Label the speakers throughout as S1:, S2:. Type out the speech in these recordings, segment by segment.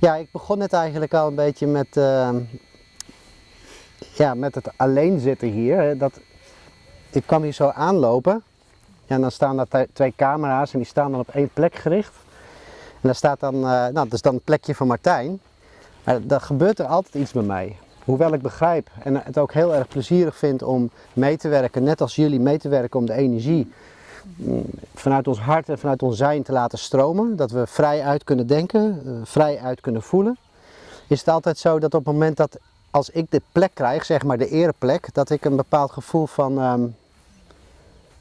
S1: Ja, ik begon net eigenlijk al een beetje met, uh, ja, met het alleen zitten hier. Dat, ik kwam hier zo aanlopen ja, en dan staan daar twee camera's en die staan dan op één plek gericht. En daar staat dan, uh, nou dat is dan een plekje van Martijn. Maar dan gebeurt er altijd iets bij mij. Hoewel ik begrijp en het ook heel erg plezierig vind om mee te werken, net als jullie mee te werken om de energie vanuit ons hart en vanuit ons zijn te laten stromen. Dat we vrij uit kunnen denken, uh, vrij uit kunnen voelen. Is het altijd zo dat op het moment dat als ik de plek krijg, zeg maar de ereplek, dat ik een bepaald gevoel van um,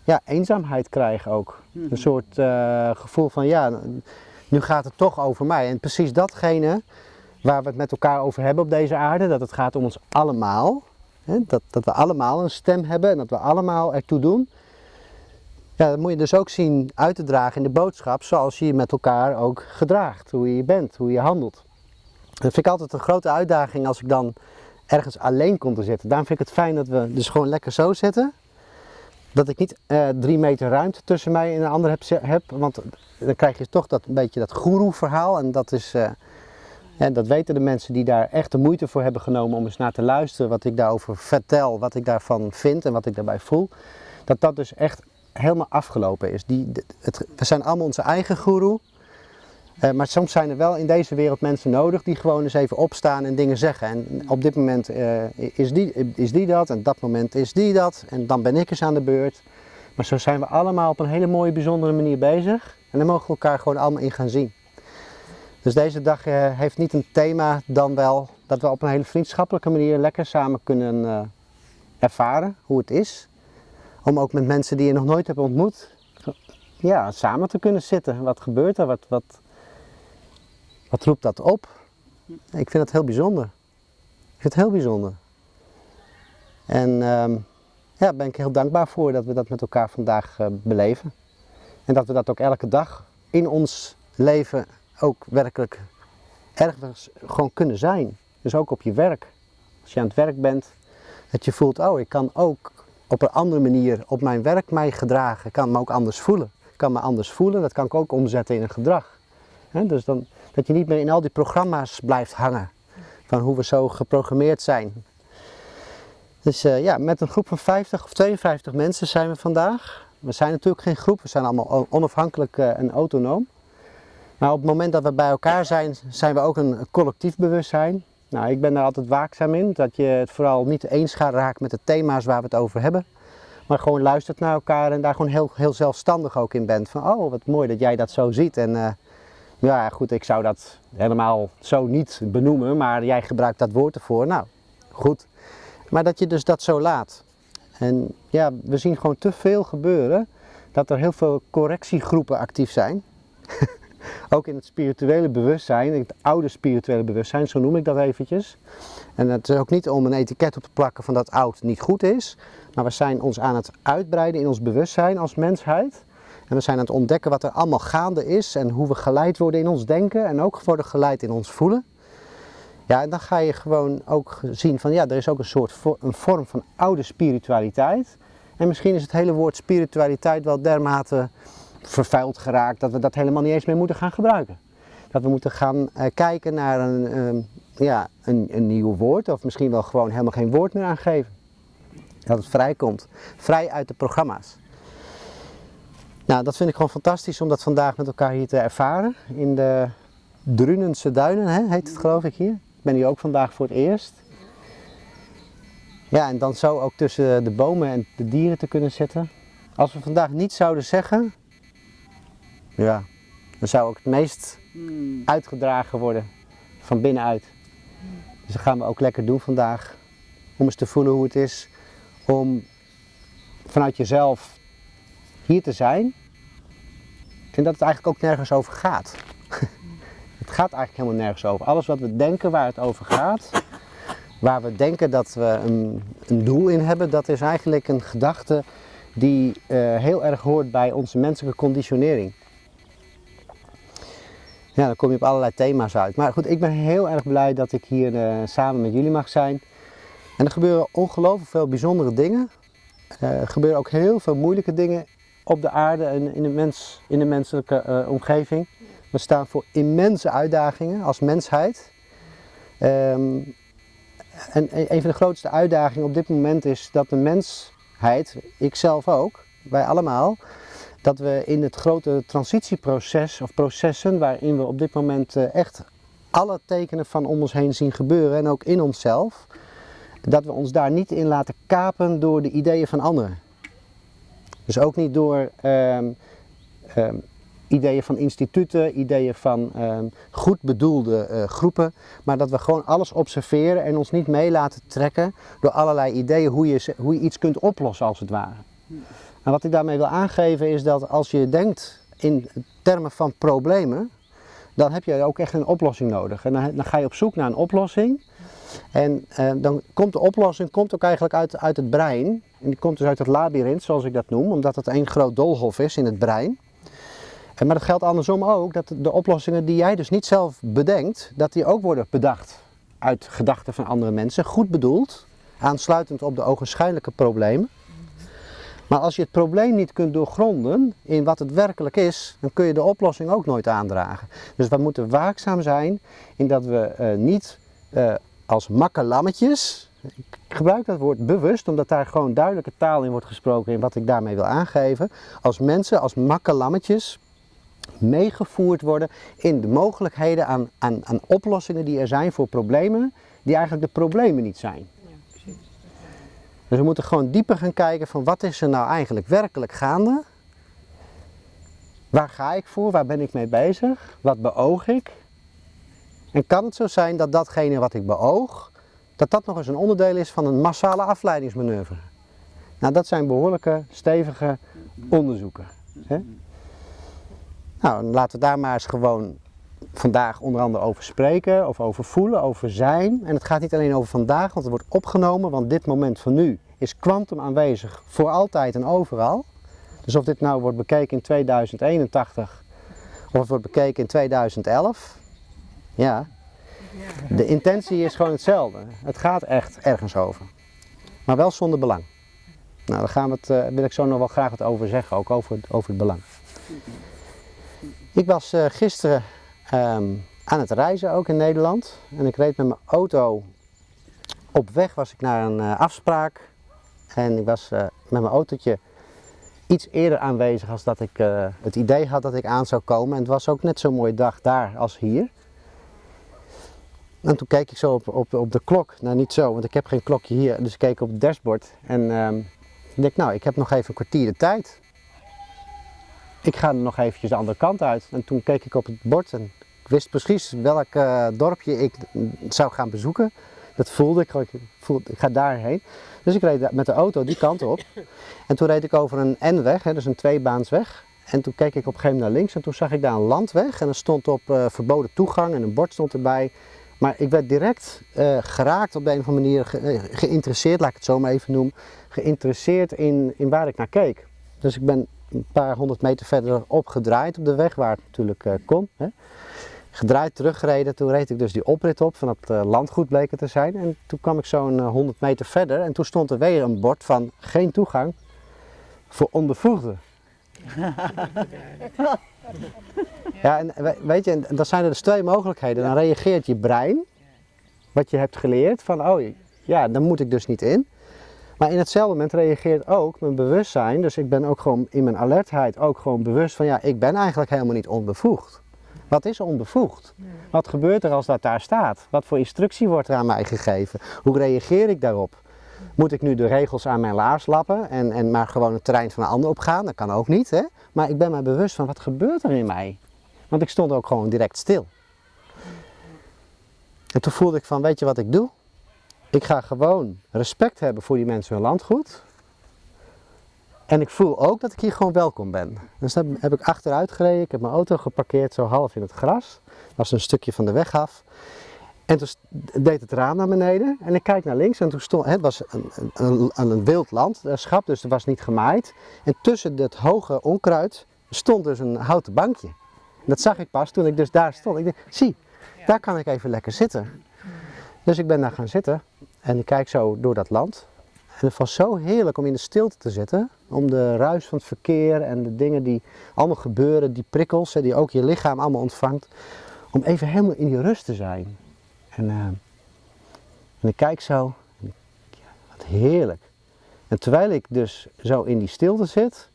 S1: ja, eenzaamheid krijg ook. Een mhm. soort uh, gevoel van ja, nu gaat het toch over mij. En precies datgene waar we het met elkaar over hebben op deze aarde, dat het gaat om ons allemaal. Hè, dat, dat we allemaal een stem hebben en dat we allemaal ertoe doen. Ja, dat moet je dus ook zien uit te dragen in de boodschap, zoals je je met elkaar ook gedraagt. Hoe je bent, hoe je handelt. Dat vind ik altijd een grote uitdaging als ik dan ergens alleen kom te zitten. Daarom vind ik het fijn dat we dus gewoon lekker zo zitten. Dat ik niet uh, drie meter ruimte tussen mij en een ander heb, heb, want dan krijg je toch dat, een beetje dat guru verhaal en dat is... Uh, en dat weten de mensen die daar echt de moeite voor hebben genomen om eens naar te luisteren wat ik daarover vertel, wat ik daarvan vind en wat ik daarbij voel. Dat dat dus echt helemaal afgelopen is. Die, het, we zijn allemaal onze eigen guru. Uh, maar soms zijn er wel in deze wereld mensen nodig die gewoon eens even opstaan en dingen zeggen. En op dit moment uh, is, die, is die dat en dat moment is die dat en dan ben ik eens aan de beurt. Maar zo zijn we allemaal op een hele mooie, bijzondere manier bezig. En dan mogen we elkaar gewoon allemaal in gaan zien. Dus deze dag uh, heeft niet een thema dan wel dat we op een hele vriendschappelijke manier lekker samen kunnen ervaren hoe het is. Om ook met mensen die je nog nooit hebt ontmoet, ja, samen te kunnen zitten. Wat gebeurt er? Wat, wat, wat roept dat op? Ik vind het heel bijzonder. Ik vind het heel bijzonder. En um, ja, daar ben ik heel dankbaar voor dat we dat met elkaar vandaag uh, beleven. En dat we dat ook elke dag in ons leven ook werkelijk ergens gewoon kunnen zijn. Dus ook op je werk. Als je aan het werk bent, dat je voelt, oh ik kan ook op een andere manier op mijn werk mij gedragen. Ik kan me ook anders voelen. Ik kan me anders voelen, dat kan ik ook omzetten in een gedrag. dus dan, dat je niet meer in al die programma's blijft hangen. Van hoe we zo geprogrammeerd zijn. Dus uh, ja, met een groep van 50 of 52 mensen zijn we vandaag. We zijn natuurlijk geen groep, we zijn allemaal onafhankelijk uh, en autonoom. Maar op het moment dat we bij elkaar zijn, zijn we ook een collectief bewustzijn. Nou, ik ben daar altijd waakzaam in, dat je het vooral niet eens gaat raken met de thema's waar we het over hebben. Maar gewoon luistert naar elkaar en daar gewoon heel, heel zelfstandig ook in bent. Van, oh, wat mooi dat jij dat zo ziet. En uh, ja, goed, ik zou dat helemaal zo niet benoemen, maar jij gebruikt dat woord ervoor. Nou, goed. Maar dat je dus dat zo laat. En ja, we zien gewoon te veel gebeuren dat er heel veel correctiegroepen actief zijn. ook in het spirituele bewustzijn, het oude spirituele bewustzijn, zo noem ik dat eventjes. En het is ook niet om een etiket op te plakken van dat oud niet goed is, maar we zijn ons aan het uitbreiden in ons bewustzijn als mensheid. En we zijn aan het ontdekken wat er allemaal gaande is en hoe we geleid worden in ons denken en ook worden geleid in ons voelen. Ja, en dan ga je gewoon ook zien van ja, er is ook een soort een vorm van oude spiritualiteit. En misschien is het hele woord spiritualiteit wel dermate vervuild geraakt dat we dat helemaal niet eens meer moeten gaan gebruiken. Dat we moeten gaan uh, kijken naar een, uh, ja, een, een nieuw woord of misschien wel gewoon helemaal geen woord meer aangeven. Dat het vrij komt, vrij uit de programma's. Nou, dat vind ik gewoon fantastisch om dat vandaag met elkaar hier te ervaren. In de Drunense Duinen hè, heet het geloof ik hier. Ik ben hier ook vandaag voor het eerst. Ja, en dan zo ook tussen de bomen en de dieren te kunnen zitten. Als we vandaag niet zouden zeggen, ja, dan zou ook het meest hmm. uitgedragen worden van binnenuit. Dus dat gaan we ook lekker doen vandaag. Om eens te voelen hoe het is om vanuit jezelf hier te zijn. En dat het eigenlijk ook nergens over gaat. het gaat eigenlijk helemaal nergens over. Alles wat we denken waar het over gaat, waar we denken dat we een, een doel in hebben, dat is eigenlijk een gedachte die uh, heel erg hoort bij onze menselijke conditionering. Ja, dan kom je op allerlei thema's uit. Maar goed, ik ben heel erg blij dat ik hier uh, samen met jullie mag zijn. En er gebeuren ongelooflijk veel bijzondere dingen. Uh, er gebeuren ook heel veel moeilijke dingen op de aarde en in de, mens, in de menselijke uh, omgeving. We staan voor immense uitdagingen als mensheid. Ehm, en een van de grootste uitdagingen op dit moment is dat de mensheid, ikzelf ook, wij allemaal, dat we in het grote transitieproces of processen waarin we op dit moment eh, echt alle tekenen van om ons heen zien gebeuren en ook in onszelf, dat we ons daar niet in laten kapen door de ideeën van anderen. Dus ook niet door ehm, ehm, ideeën van instituten, ideeën van ehm, goed bedoelde eh, groepen, maar dat we gewoon alles observeren en ons niet mee laten trekken door allerlei ideeën hoe je, hoe je iets kunt oplossen als het ware. En wat ik daarmee wil aangeven is dat als je denkt in termen van problemen, dan heb je ook echt een oplossing nodig. En dan, ga je op zoek naar een oplossing. En uh, dan komt de oplossing komt ook eigenlijk uit, uit het brein. En die komt dus uit het labyrint, zoals ik dat noem, omdat het één groot doolhof is in het brein. En maar dat geldt andersom ook, dat de oplossingen die jij dus niet zelf bedenkt, dat die ook worden bedacht uit gedachten van andere mensen. Goed bedoeld, aansluitend op de ogenschijnlijke problemen. Maar als je het probleem niet kunt doorgronden in wat het werkelijk is, dan kun je de oplossing ook nooit aandragen. Dus we moeten waakzaam zijn in dat we uh, niet uh, als makkelammetjes, ik gebruik dat woord bewust omdat daar gewoon duidelijke taal in wordt gesproken in wat ik daarmee wil aangeven, als mensen, als makkelammetjes meegevoerd worden in de mogelijkheden aan, aan, aan oplossingen die er zijn voor problemen die eigenlijk de problemen niet zijn. Dus we moeten gewoon dieper gaan kijken van wat is er nou eigenlijk werkelijk gaande? Waar ga ik voor? Waar ben ik mee bezig? Wat beoog ik? En kan het zo zijn dat datgene wat ik beoog, dat dat nog eens een onderdeel is van een massale afleidingsmanoeuvre? Nou, dat zijn behoorlijke, stevige onderzoeken. Hè? Nou, laten we daar maar eens gewoon vandaag onder andere over spreken, of over voelen, over zijn. En het gaat niet alleen over vandaag, want het wordt opgenomen, want dit moment van nu is kwantum aanwezig voor altijd en overal. Dus of dit nou wordt bekeken in 2081 of het wordt bekeken in 2011, ja, de intentie is gewoon hetzelfde. Het gaat echt ergens over. Maar wel zonder belang. Nou, daar gaan we het, uh, wil ik zo nog wel graag wat over zeggen, ook over, over het belang. Ik was uh, gisteren um, aan het reizen, ook in Nederland. En ik reed met mijn auto. Op weg was ik naar een uh, afspraak. En ik was uh, met mijn autootje iets eerder aanwezig als dat ik uh, het idee had dat ik aan zou komen. En het was ook net zo'n mooie dag daar als hier. En toen keek ik zo op, op, op de klok. Nou, niet zo, want ik heb geen klokje hier. Dus ik keek op het dashboard. En um, ik nou, ik heb nog even een kwartier de tijd. Ik ga nog eventjes de andere kant uit. En toen keek ik op het bord en ik wist precies welk uh, dorpje ik zou gaan bezoeken. Dat voelde ik, ik, voelde, ik ga daarheen. Dus ik reed met de auto die kant op. En toen reed ik over een N-weg, dus een tweebaansweg. En toen keek ik op een gegeven moment naar links en toen zag ik daar een landweg. En er stond op uh, verboden toegang en een bord stond erbij. Maar ik werd direct uh, geraakt op de een of andere manier, ge geïnteresseerd, laat ik het zo maar even noemen. Geïnteresseerd in, in waar ik naar keek. Dus ik ben een paar honderd meter verder opgedraaid op de weg, waar het natuurlijk kon. Hè. Gedraaid, teruggereden, toen reed ik dus die oprit op van het uh, landgoed bleek het te zijn. En toen kwam ik zo'n uh, 100 meter verder en toen stond er weer een bord van geen toegang voor onbevoegden. ja, en weet je, dan zijn er dus twee mogelijkheden. Dan reageert je brein, wat je hebt geleerd, van oh ja, dan moet ik dus niet in. Maar in hetzelfde moment reageert ook mijn bewustzijn, dus ik ben ook gewoon in mijn alertheid ook gewoon bewust van ja, ik ben eigenlijk helemaal niet onbevoegd. Wat is onbevoegd? Wat gebeurt er als dat daar staat? Wat voor instructie wordt er aan mij gegeven? Hoe reageer ik daarop? Moet ik nu de regels aan mijn laars lappen en, en maar gewoon het terrein van een ander opgaan? Dat kan ook niet, hè? Maar ik ben mij bewust van wat gebeurt er in mij? Want ik stond ook gewoon direct stil. En toen voelde ik van, weet je wat ik doe? Ik ga gewoon respect hebben voor die mensen hun landgoed. En ik voel ook dat ik hier gewoon welkom ben. Dus dan heb ik achteruit gereden, ik heb mijn auto geparkeerd zo half in het gras. Dat was een stukje van de weg af. En toen deed het raam naar beneden en ik kijk naar links en toen stond, het was een, een, een, wild landschap, dus er was niet gemaaid. En tussen het hoge onkruid stond dus een houten bankje. Dat zag ik pas toen ik dus daar stond. Ik dacht, zie, daar kan ik even lekker zitten. Dus ik ben daar gaan zitten en ik kijk zo door dat land. En het was zo heerlijk om in de stilte te zitten. Om de ruis van het verkeer en de dingen die allemaal gebeuren, die prikkels die ook je lichaam allemaal ontvangt. Om even helemaal in die rust te zijn. En, uh, en ik kijk zo, en wat heerlijk. En terwijl ik dus zo in die stilte zit,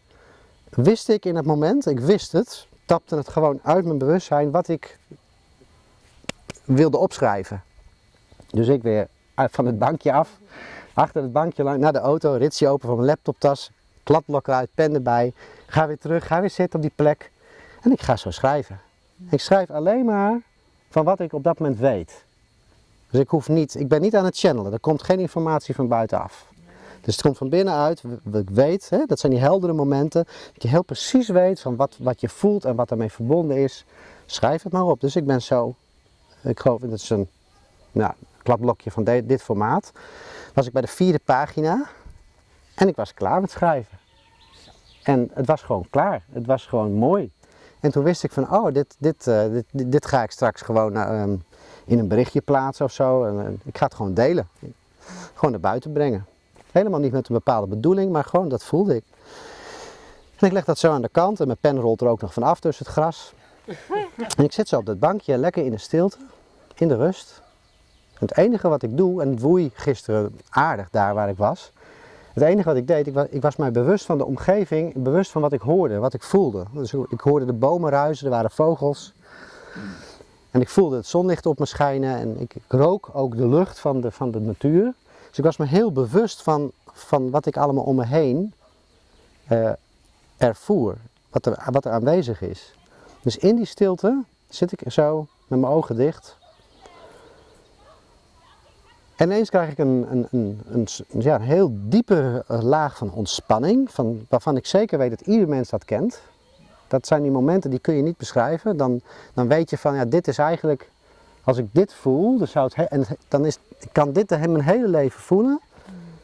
S1: wist ik in het moment, ik wist het, tapte het gewoon uit mijn bewustzijn wat ik wilde opschrijven. Dus ik weer van het bankje af, achter het bankje lang naar de auto, ritsje open van mijn laptoptas, kladblok eruit, pen erbij, ga weer terug, ga weer zitten op die plek en ik ga zo schrijven. Ik schrijf alleen maar van wat ik op dat moment weet. Dus ik hoef niet, ik ben niet aan het channelen, er komt geen informatie van buitenaf. Dus het komt van binnenuit, ik weet, hè, dat zijn die heldere momenten, dat je heel precies weet van wat, wat je voelt en wat daarmee verbonden is. Schrijf het maar op. Dus ik ben zo, ik geloof dat is een nou, kladblokje van dit formaat, was ik bij de vierde pagina en ik was klaar met schrijven. En het was gewoon klaar, het was gewoon mooi. En toen wist ik van, oh, dit, dit, uh, dit, dit, ga ik straks gewoon uh, in een berichtje plaatsen of zo. En, uh, ik ga het gewoon delen. Gewoon naar buiten brengen. Helemaal niet met een bepaalde bedoeling, maar gewoon dat voelde ik. En ik leg dat zo aan de kant en mijn pen rolt er ook nog van af tussen het gras. En ik zit zo op dat bankje, lekker in de stilte, in de rust. Het enige wat ik doe, en het woei gisteren aardig daar waar ik was. Het enige wat ik deed, ik was, ik was mij bewust van de omgeving, bewust van wat ik hoorde, wat ik voelde. Dus ik hoorde de bomen ruisen, er waren vogels. En ik voelde het zonlicht op me schijnen en ik, rook ook de lucht van de, van de natuur. Dus ik was me heel bewust van, van wat ik allemaal om me heen uh, ervoer, wat er, wat er aanwezig is. Dus in die stilte zit ik zo met mijn ogen dicht. En ineens krijg ik een, een, een, een, ja, een heel diepe laag van ontspanning, van, waarvan ik zeker weet dat ieder mens dat kent. Dat zijn die momenten die kun je niet beschrijven. Dan, dan weet je van, ja, dit is eigenlijk als ik dit voel, dan, zou het en dan is, kan dit mijn hele leven voelen,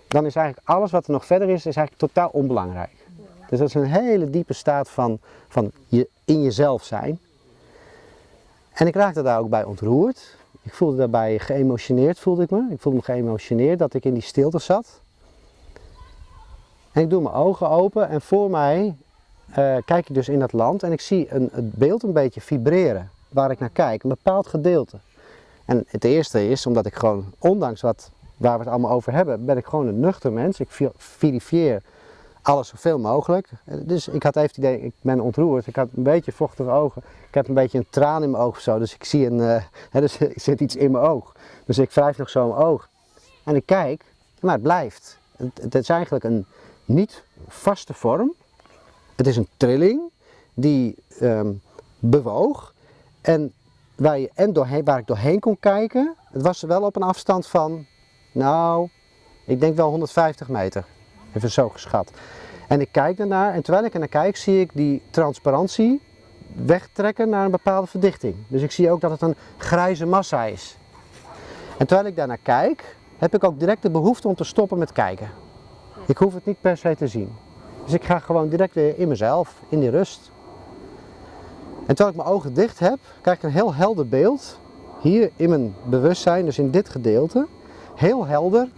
S1: dan is eigenlijk alles wat er nog verder is, is eigenlijk totaal onbelangrijk. Dus dat is een hele diepe staat van, van je, in jezelf zijn. En ik raakte daar ook bij ontroerd. Ik voelde daarbij geëmotioneerd, voelde ik me. Ik voelde me geëmotioneerd dat ik in die stilte zat. En ik doe mijn ogen open en voor mij uh, kijk ik dus in dat land en ik zie een, het beeld een beetje vibreren waar ik naar kijk, een bepaald gedeelte. En het eerste is, omdat ik gewoon, ondanks wat, waar we het allemaal over hebben, ben ik gewoon een nuchter mens. Ik verifieer alles zoveel mogelijk. Dus ik had even het idee, ik ben ontroerd. Ik had een beetje vochtige ogen. Ik heb een beetje een traan in mijn oog of zo. Dus ik zie een, uh, dus er zit iets in mijn oog. Dus ik wrijf nog zo mijn oog. En ik kijk, maar het blijft. Het, het is eigenlijk een niet vaste vorm. Het is een trilling die um, bewoog. En waar, je, en doorheen, waar ik doorheen kon kijken, het was wel op een afstand van, nou, ik denk wel 150 meter. Even zo geschat. En ik kijk ernaar en terwijl ik er naar kijk, zie ik die transparantie wegtrekken naar een bepaalde verdichting. Dus ik zie ook dat het een grijze massa is. En terwijl ik daarnaar kijk, heb ik ook direct de behoefte om te stoppen met kijken. Ik hoef het niet per se te zien. Dus ik ga gewoon direct weer in mezelf, in die rust. En terwijl ik mijn ogen dicht heb, krijg ik een heel helder beeld. Hier in mijn bewustzijn, dus in dit gedeelte. Heel helder.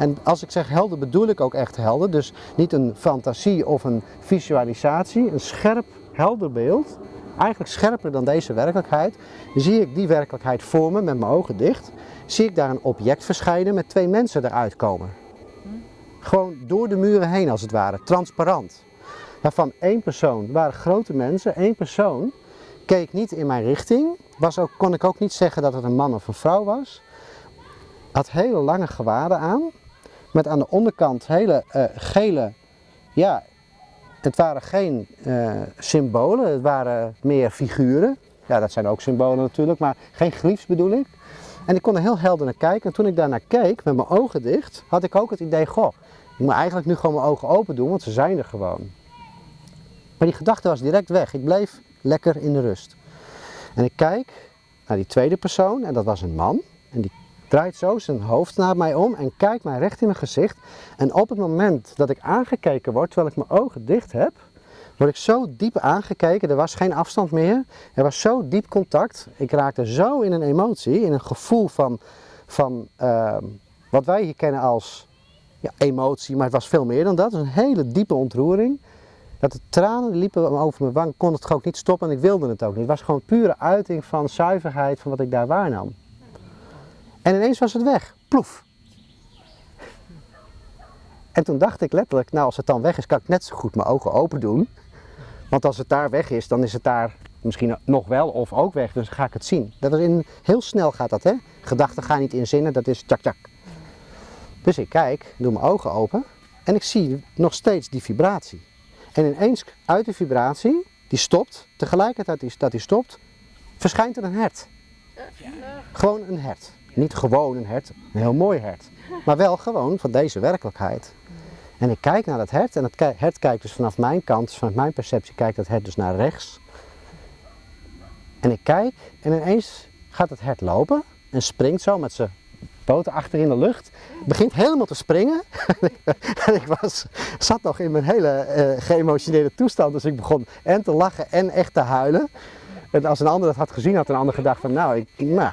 S1: En als ik zeg helder bedoel ik ook echt helder. Dus niet een fantasie of een visualisatie. Een scherp, helder beeld. Eigenlijk scherper dan deze werkelijkheid. Zie ik die werkelijkheid voor me met mijn ogen dicht. Zie ik daar een object verschijnen met twee mensen eruit komen. Gewoon door de muren heen als het ware. Transparant waarvan één persoon, waren grote mensen, één persoon keek niet in mijn richting. Was ook, kon ik ook niet zeggen dat het een man of een vrouw was. Had hele lange gewaden aan. Met aan de onderkant hele uh, gele, ja, het waren geen uh, symbolen, het waren meer figuren. Ja, dat zijn ook symbolen natuurlijk, maar geen gliefs bedoel ik. En ik kon er heel helder naar kijken. En toen ik daarnaar keek, met mijn ogen dicht, had ik ook het idee, goh, ik moet eigenlijk nu gewoon mijn ogen open doen, want ze zijn er gewoon. Maar die gedachte was direct weg. Ik bleef lekker in de rust. En ik kijk naar die tweede persoon en dat was een man. En die draait zo zijn hoofd naar mij om en kijkt mij recht in mijn gezicht. En op het moment dat ik aangekeken word, terwijl ik mijn ogen dicht heb, word ik zo diep aangekeken. Er was geen afstand meer. Er was zo diep contact. Ik raakte zo in een emotie, in een gevoel van, van uh, wat wij hier kennen als ja, emotie, maar het was veel meer dan dat. Het was een hele diepe ontroering. Dat de tranen liepen over mijn wang, kon het ook niet stoppen en ik wilde het ook niet. Het was gewoon pure uiting van zuiverheid van wat ik daar waarnam. En ineens was het weg. Ploef. En toen dacht ik letterlijk, nou als het dan weg is, kan ik net zo goed mijn ogen open doen. Want als het daar weg is, dan is het daar misschien nog wel of ook weg, dus ga ik het zien. Dat is in, heel snel gaat dat, hè? Gedachten gaan niet in zinnen, dat is tjak tjak. Dus ik kijk, doe mijn ogen open en ik zie nog steeds die vibratie. En ineens uit die vibratie, die stopt, tegelijkertijd dat die stopt, verschijnt er een hert. Gewoon een hert. Niet gewoon een hert, een heel mooi hert. Maar wel gewoon van deze werkelijkheid. En ik kijk naar dat hert en het hert kijkt dus vanaf mijn kant, dus vanuit mijn perceptie kijkt dat hert dus naar rechts. En ik kijk en ineens gaat het hert lopen en springt zo met zijn poten achter in de lucht. Begint helemaal te springen. en ik was, zat nog in mijn hele uh, geëmotioneerde toestand, dus ik begon en te lachen en echt te huilen. En als een ander dat had gezien, had een ander gedacht van nou, ik, nou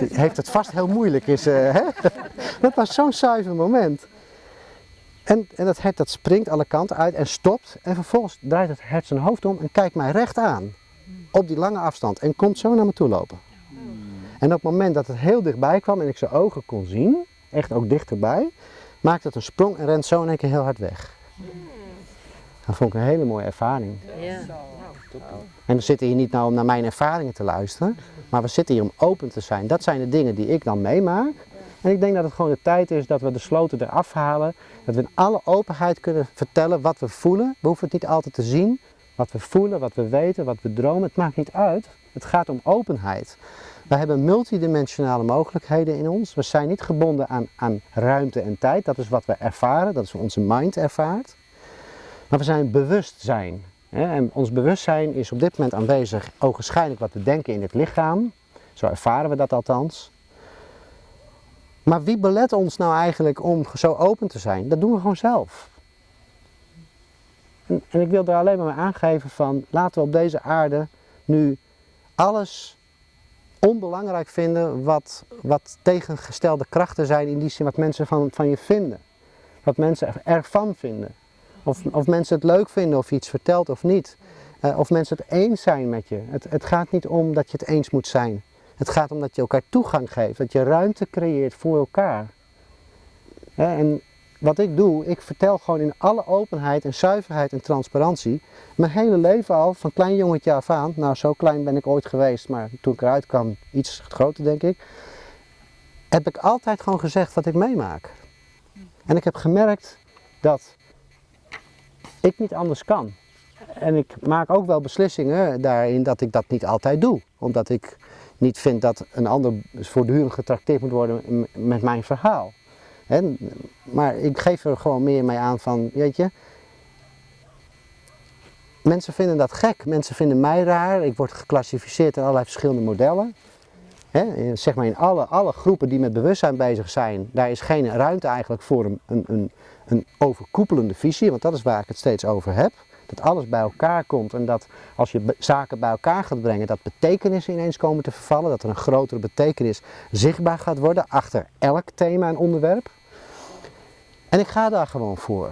S1: heeft het vast heel moeilijk. Is, uh, hè? dat was zo'n zuiver moment. En, en dat hert dat springt alle kanten uit en stopt. En vervolgens draait het hert zijn hoofd om en kijkt mij recht aan. Op die lange afstand. En komt zo naar me toe lopen. En op het moment dat het heel dichtbij kwam en ik zijn ogen kon zien, echt ook dichterbij, maakte het een sprong en rent zo in één keer heel hard weg. Dat vond ik een hele mooie ervaring. Ja. En we zitten hier niet nou om naar mijn ervaringen te luisteren, maar we zitten hier om open te zijn. Dat zijn de dingen die ik dan meemaak. En ik denk dat het gewoon de tijd is dat we de sloten eraf halen. Dat we in alle openheid kunnen vertellen wat we voelen. We hoeven het niet altijd te zien. Wat we voelen, wat we weten, wat we dromen. Het maakt niet uit. Het gaat om openheid. We hebben multidimensionale mogelijkheden in ons. We zijn niet gebonden aan, aan ruimte en tijd. Dat is wat we ervaren. Dat is wat onze mind ervaart. Maar we zijn bewustzijn. En ons bewustzijn is op dit moment aanwezig, ogenschijnlijk wat we denken in het lichaam. Zo ervaren we dat althans. Maar wie belet ons nou eigenlijk om zo open te zijn? Dat doen we gewoon zelf. En, en ik wil er alleen maar mee aangeven van, laten we op deze aarde nu alles onbelangrijk vinden wat, wat tegengestelde krachten zijn in die zin wat mensen van, van je vinden. Wat mensen ervan vinden. Of, of mensen het leuk vinden of je iets vertelt of niet. Uh, of mensen het eens zijn met je. Het, het gaat niet om dat je het eens moet zijn. Het gaat om dat je elkaar toegang geeft, dat je ruimte creëert voor elkaar. en wat ik doe, ik vertel gewoon in alle openheid en zuiverheid en transparantie, mijn hele leven al, van klein jongetje af aan, nou zo klein ben ik ooit geweest, maar toen ik eruit kwam, iets groter denk ik, heb ik altijd gewoon gezegd wat ik meemaak. En ik heb gemerkt dat ik niet anders kan. En ik maak ook wel beslissingen daarin dat ik dat niet altijd doe, omdat ik niet vind dat een ander voortdurend getrakteerd moet worden met mijn verhaal. maar ik geef er gewoon meer mee aan van, weet je, mensen vinden dat gek, mensen vinden mij raar, ik word geclassificeerd in allerlei verschillende modellen. zeg maar in alle, alle groepen die met bewustzijn bezig zijn, daar is geen ruimte eigenlijk voor een, een, een overkoepelende visie, want dat is waar ik het steeds over heb. Dat alles bij elkaar komt en dat als je zaken bij elkaar gaat brengen, dat betekenissen ineens komen te vervallen. Dat er een grotere betekenis zichtbaar gaat worden achter elk thema en onderwerp. En ik ga daar gewoon voor.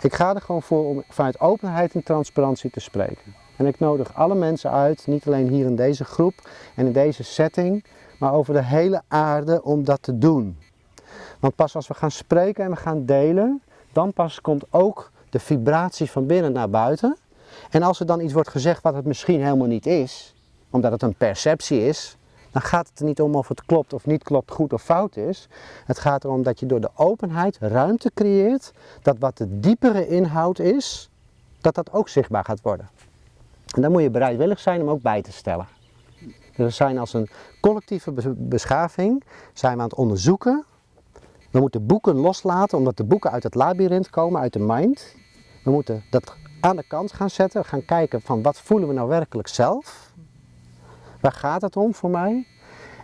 S1: Ik ga er gewoon voor om vanuit openheid en transparantie te spreken. En ik nodig alle mensen uit, niet alleen hier in deze groep en in deze setting, maar over de hele aarde om dat te doen. Want pas als we gaan spreken en we gaan delen, dan pas komt ook de vibratie van binnen naar buiten. En als er dan iets wordt gezegd wat het misschien helemaal niet is, omdat het een perceptie is, dan gaat het er niet om of het klopt of niet klopt, goed of fout is. Het gaat erom dat je door de openheid ruimte creëert, dat wat de diepere inhoud is, dat dat ook zichtbaar gaat worden. En dan moet je bereidwillig zijn om ook bij te stellen. Dus we zijn als een collectieve beschaving zijn we aan het onderzoeken. We moeten boeken loslaten, omdat de boeken uit het labyrint komen, uit de mind. We moeten dat aan de kant gaan zetten, gaan kijken van wat voelen we nou werkelijk zelf. Waar gaat het om voor mij?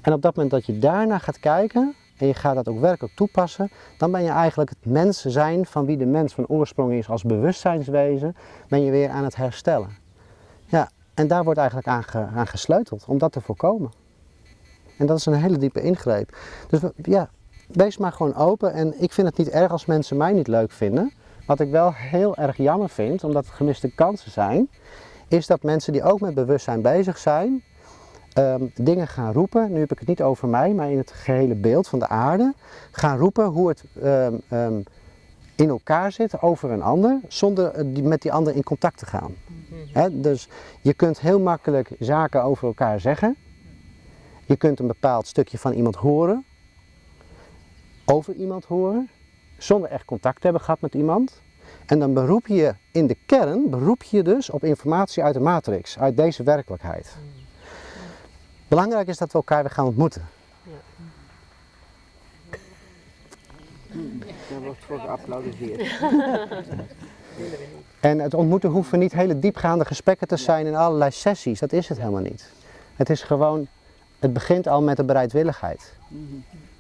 S1: En op dat moment dat je daarna gaat kijken en je gaat dat ook werkelijk toepassen, dan ben je eigenlijk het mens zijn van wie de mens van oorsprong is als bewustzijnswezen, ben je weer aan het herstellen. Ja, en daar wordt eigenlijk aan, aan gesleuteld om dat te voorkomen. En dat is een hele diepe ingreep. Dus ja, wees maar gewoon open. En ik vind het niet erg als mensen mij niet leuk vinden. Wat ik wel heel erg jammer vind, omdat het gemiste kansen zijn, is dat mensen die ook met bewustzijn bezig zijn, ehm, dingen gaan roepen. Nu heb ik het niet over mij, maar in het gehele beeld van de aarde. Gaan roepen hoe het ehm, ehm, in elkaar zit over een ander, zonder eh, die, met die ander in contact te gaan. Hè, dus je kunt heel makkelijk zaken over elkaar zeggen. Je kunt een bepaald stukje van iemand horen, over iemand horen, zonder echt contact te hebben gehad met iemand. En dan beroep je in de kern, beroep je dus op informatie uit de matrix, uit deze werkelijkheid. Belangrijk is dat we elkaar weer gaan ontmoeten.
S2: Daar wordt voor geapplaudiseerd.
S1: En het ontmoeten hoeven niet hele diepgaande gesprekken te zijn in allerlei sessies, dat is het helemaal niet. Het is gewoon, het begint al met de bereidwilligheid.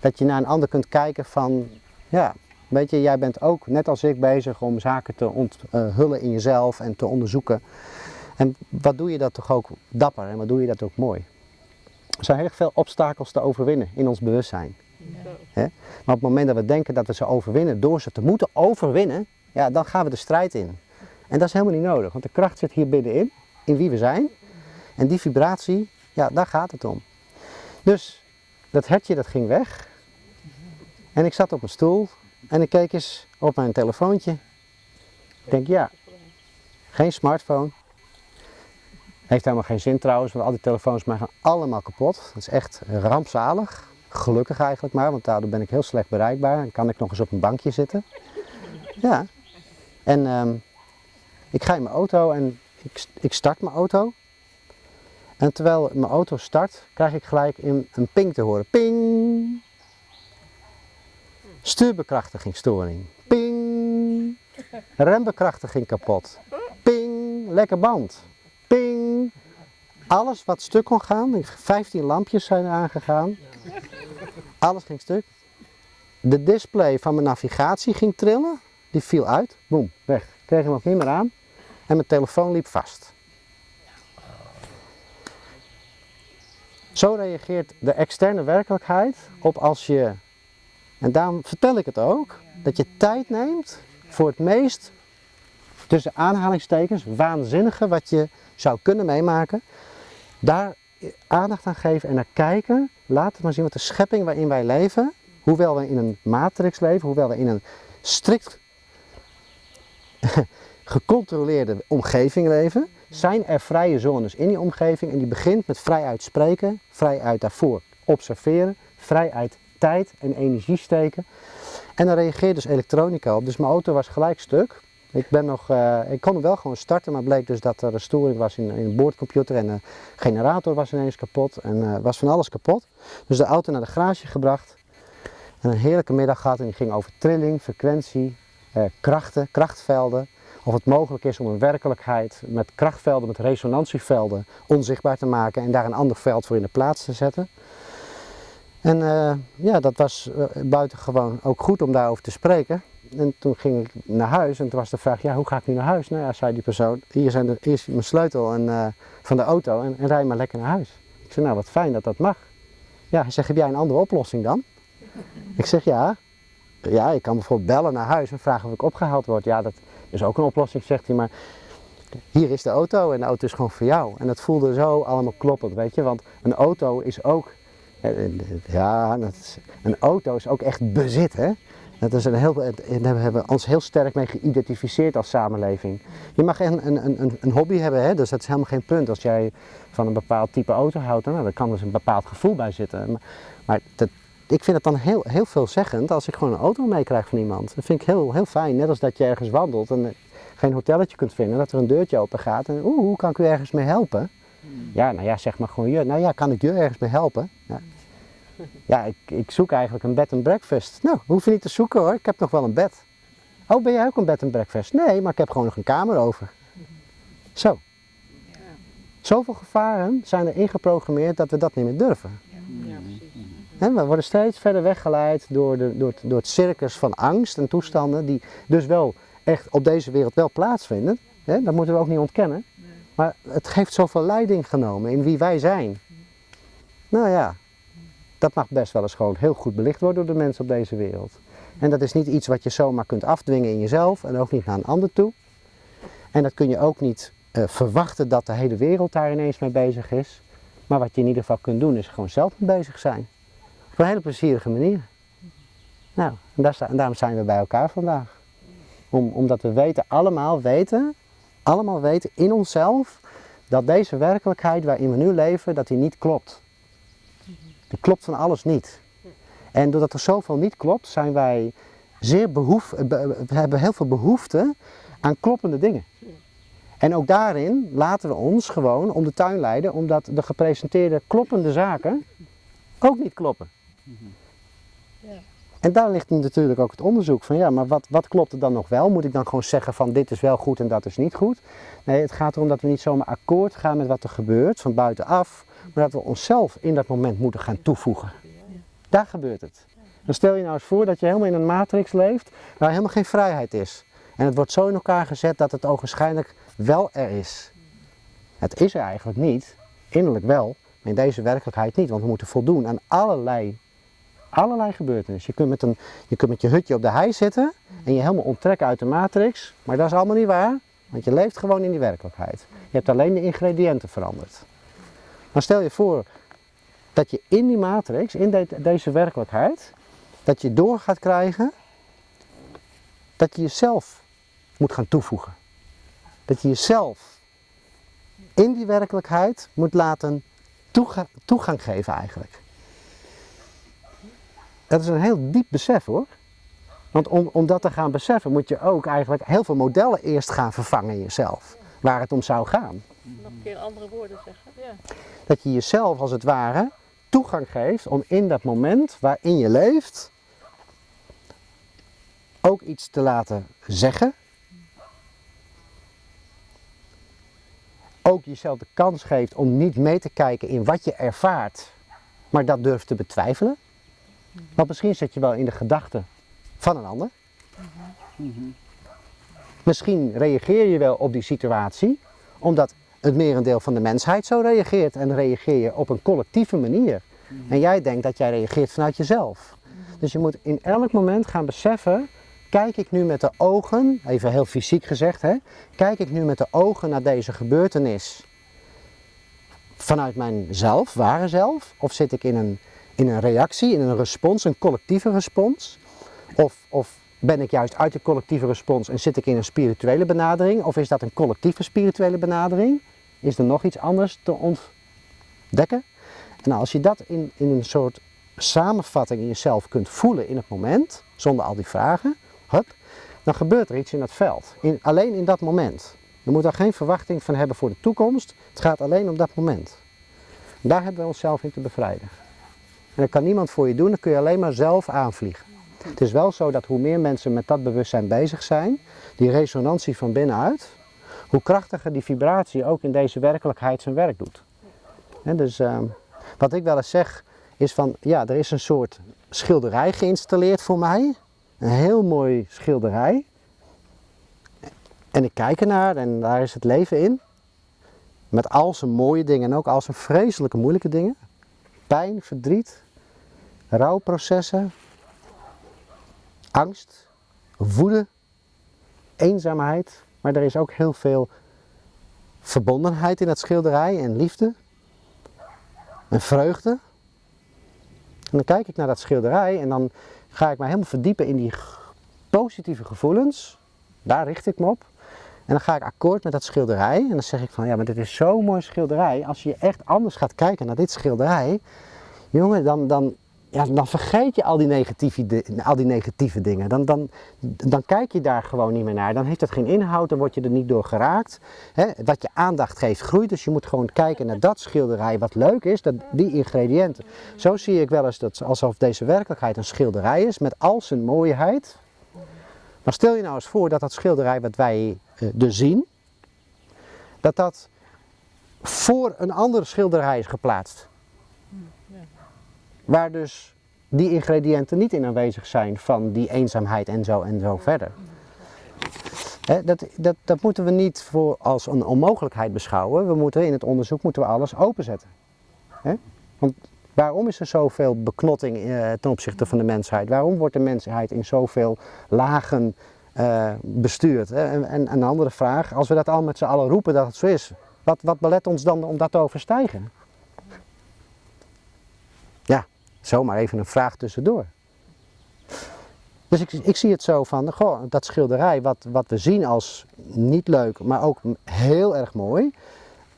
S1: Dat je naar een ander kunt kijken van, ja, weet je, jij bent ook net als ik bezig om zaken te onthullen in jezelf en te onderzoeken. En wat doe je dat toch ook dapper en wat doe je dat ook mooi. Er zijn heel veel obstakels te overwinnen in ons bewustzijn. Hè? Maar op het moment dat we denken dat we ze overwinnen door ze te moeten overwinnen, ja, dan gaan we de strijd in. En dat is helemaal niet nodig, want de kracht zit hier binnenin, in wie we zijn. En die vibratie, ja, daar gaat het om. Dus dat hertje dat ging weg. En ik zat op een stoel en ik keek eens op mijn telefoontje. Ik denk, ja, geen smartphone. Heeft helemaal geen zin trouwens, want al die telefoons mij gaan allemaal kapot. Dat is echt rampzalig. Gelukkig eigenlijk maar, want daardoor ben ik heel slecht bereikbaar. En kan ik nog eens op een bankje zitten. Ja. En ehm, ik ga in mijn auto en ik, ik start mijn auto. En terwijl mijn auto start, krijg ik gelijk een, een ping te horen. Ping! Stuurbekrachtigingsstoring. Ping! Rembekrachtiging kapot. Ping! Lekker band. Ping! Alles wat stuk kon gaan, 15 lampjes zijn aangegaan. Alles ging stuk. De display van mijn navigatie ging trillen. Die viel uit. Boom, weg. Kreeg hem ook niet meer aan. En mijn telefoon liep vast. Zo reageert de externe werkelijkheid op als je, en daarom vertel ik het ook, dat je tijd neemt voor het meest, tussen aanhalingstekens, waanzinnige wat je zou kunnen meemaken. Daar aandacht aan geven en naar kijken. Laten maar zien wat de schepping waarin wij leven, hoewel we in een matrix leven, hoewel we in een strikt gecontroleerde omgeving leven, zijn er vrije zones in die omgeving en die begint met vrij uitspreken, vrij uit daarvoor observeren, vrij uit tijd en energie steken. En dan reageert dus elektronica op. Dus mijn auto was gelijk stuk. Ik, ben nog, uh, ik kon hem wel gewoon starten, maar bleek dus dat er een storing was in, in de boordcomputer en de generator was ineens kapot en uh, was van alles kapot. Dus de auto naar de garage gebracht en een heerlijke middag gehad en die ging over trilling, frequentie, uh, krachten, krachtvelden. Of het mogelijk is om een werkelijkheid met krachtvelden, met resonantievelden onzichtbaar te maken en daar een ander veld voor in de plaats te zetten. En ja, dat was buitengewoon ook goed om daarover te spreken. En toen ging ik naar huis en toen was de vraag, ja, hoe ga ik nu naar huis? Nou ja, zei die persoon, hier, zijn de, hier is mijn sleutel en, uh, van de auto en, en rij maar lekker naar huis. Ik zei, nou wat fijn dat dat mag. Ja, hij zegt, heb jij een andere oplossing dan? Ik zeg, ja. Ja, ik kan bijvoorbeeld bellen naar huis en vragen of ik opgehaald word. Ja, dat is ook een oplossing, zegt hij, maar hier is de auto en de auto is gewoon voor jou. En dat voelde zo allemaal kloppend, weet je, want een auto is ook, ja, een auto is ook echt bezit, hè. Dat is een heel, daar hebben we ons heel sterk mee geïdentificeerd als samenleving. Je mag een, een, een, een hobby hebben, hè? dus dat is helemaal geen punt. Als jij van een bepaald type auto houdt, nou, dan kan dus een bepaald gevoel bij zitten. Maar, maar dat, ik vind het dan heel, heel veelzeggend als ik gewoon een auto meekrijg van iemand. Dat vind ik heel, heel fijn. Net als dat je ergens wandelt en geen hotelletje kunt vinden, dat er een deurtje open gaat. En oeh, hoe kan ik u ergens mee helpen? Ja, nou ja, zeg maar gewoon je. Nou ja, kan ik je ergens mee helpen? Ja. Ja, ik, ik zoek eigenlijk een bed and breakfast. Nou, hoef je niet te zoeken hoor, ik heb nog wel een bed. Oh, ben jij ook een bed and breakfast? Nee, maar ik heb gewoon nog een kamer over. Zo. Zoveel gevaren zijn er ingeprogrammeerd dat we dat niet meer durven. Ja, we worden steeds verder weggeleid door, de, door, het, door het circus van angst en toestanden die dus wel echt op deze wereld wel plaatsvinden. Hè? Dat moeten we ook niet ontkennen. Maar het heeft zoveel leiding genomen in wie wij zijn. Nou ja, dat mag best wel eens gewoon heel goed belicht worden door de mensen op deze wereld. En dat is niet iets wat je zomaar kunt afdwingen in jezelf en ook niet naar een ander toe. En dat kun je ook niet eh, verwachten dat de hele wereld daar ineens mee bezig is. Maar wat je in ieder geval kunt doen is gewoon zelf mee bezig zijn. Op een hele plezierige manier. Nou, en, daar, daarom zijn we bij elkaar vandaag. Om, omdat we weten, allemaal weten, allemaal weten in onszelf dat deze werkelijkheid waarin we nu leven, dat die niet klopt. Die klopt van alles niet. En doordat er zoveel niet klopt, zijn wij zeer behoef, be- we hebben heel veel behoefte aan kloppende dingen. En ook daarin laten we ons gewoon om de tuin leiden, omdat de gepresenteerde kloppende zaken ook niet kloppen. En daar ligt natuurlijk ook het onderzoek van, ja, maar wat, wat klopt er dan nog wel? Moet ik dan gewoon zeggen van dit is wel goed en dat is niet goed? Nee, het gaat erom dat we niet zomaar akkoord gaan met wat er gebeurt van buitenaf, maar dat we onszelf in dat moment moeten gaan toevoegen. Daar gebeurt het. Dan stel je nou eens voor dat je helemaal in een matrix leeft waar helemaal geen vrijheid is. En het wordt zo in elkaar gezet dat het ogenschijnlijk wel er is. Het is er eigenlijk niet, innerlijk wel, maar in deze werkelijkheid niet, want we moeten voldoen aan allerlei, allerlei gebeurtenissen. Je kunt, met een, je kunt met je hutje op de hei zitten en je helemaal onttrekken uit de matrix, maar dat is allemaal niet waar, want je leeft gewoon in die werkelijkheid. Je hebt alleen de ingrediënten veranderd. Maar stel je voor dat je in die matrix, in de- deze werkelijkheid, dat je door gaat krijgen dat je jezelf moet gaan toevoegen. Dat je jezelf in die werkelijkheid moet laten toega- toegang geven eigenlijk. Dat is een heel diep besef hoor. Want om, om dat te gaan beseffen moet je ook eigenlijk heel veel modellen eerst gaan vervangen in jezelf. Waar het om zou gaan.
S3: Nog een keer andere woorden zeggen. Ja.
S1: Dat je jezelf als het ware toegang geeft om in dat moment waarin je leeft ook iets te laten zeggen. Ook jezelf de kans geeft om niet mee te kijken in wat je ervaart, maar dat durft te betwijfelen. Want misschien zit je wel in de gedachten van een ander. Misschien reageer je wel op die situatie, omdat het merendeel van de mensheid zo reageert. En reageer je op een collectieve manier. En jij denkt dat jij reageert vanuit jezelf. Dus je moet in elk moment gaan beseffen, kijk ik nu met de ogen, even heel fysiek gezegd, hè, kijk ik nu met de ogen naar deze gebeurtenis vanuit mijn zelf, ware zelf, of zit ik in een, in een reactie, in een respons, een collectieve respons? Of, of ben ik juist uit de collectieve respons en zit ik in een spirituele benadering? Of is dat een collectieve spirituele benadering? Is er nog iets anders te ontdekken? En nou, als je dat in, in een soort samenvatting in jezelf kunt voelen in het moment, zonder al die vragen, hup, dan gebeurt er iets in dat veld. In, alleen in dat moment. Je moet daar geen verwachting van hebben voor de toekomst. Het gaat alleen om dat moment. Daar hebben we onszelf in te bevrijden. En dat kan niemand voor je doen, dat kun je alleen maar zelf aanvliegen. Het is wel zo dat hoe meer mensen met dat bewustzijn bezig zijn, die resonantie van binnenuit, hoe krachtiger die vibratie ook in deze werkelijkheid zijn werk doet. Dus ehm, wat ik wel eens zeg is van, ja, er is een soort schilderij geïnstalleerd voor mij. Een heel mooi schilderij. En ik kijk ernaar en daar is het leven in. Met al zijn mooie dingen en ook al zijn vreselijke moeilijke dingen. Pijn, verdriet, rouwprocessen, angst, woede, eenzaamheid. Maar er is ook heel veel verbondenheid in dat schilderij en liefde en vreugde. En dan kijk ik naar dat schilderij en dan ga ik me helemaal verdiepen in die positieve gevoelens. Daar richt ik me op. En dan ga ik akkoord met dat schilderij. En dan zeg ik van ja, maar dit is zo'n mooi schilderij. Als je echt anders gaat kijken naar dit schilderij, jongen, dan, dan, ja, dan vergeet je al die negatieve, al die negatieve dingen. Dan, dan, dan kijk je daar gewoon niet meer naar. Dan heeft het geen inhoud, dan word je er niet door geraakt. Hè, wat je aandacht geeft groeit, dus je moet gewoon kijken naar dat schilderij wat leuk is, dat, die ingrediënten. Zo zie ik wel eens dat alsof deze werkelijkheid een schilderij is met al zijn mooiheid. Maar stel je nou eens voor dat dat schilderij wat wij eh, dus zien, dat dat voor een andere schilderij is geplaatst. Waar dus die ingrediënten niet in aanwezig zijn van die eenzaamheid en zo en zo verder. Dat, dat, dat moeten we niet voor als een onmogelijkheid beschouwen. We moeten in het onderzoek moeten we alles openzetten. Want Waarom is er zoveel beknotting eh, ten opzichte van de mensheid? Waarom wordt de mensheid in zoveel lagen eh, bestuurd? En, en een andere vraag, als we dat al met z'n allen roepen dat het zo is, wat, wat belet ons dan om dat te overstijgen? Ja, zomaar even een vraag tussendoor. Dus ik, ik zie het zo van, goh, dat schilderij wat, wat we zien als niet leuk, maar ook heel erg mooi.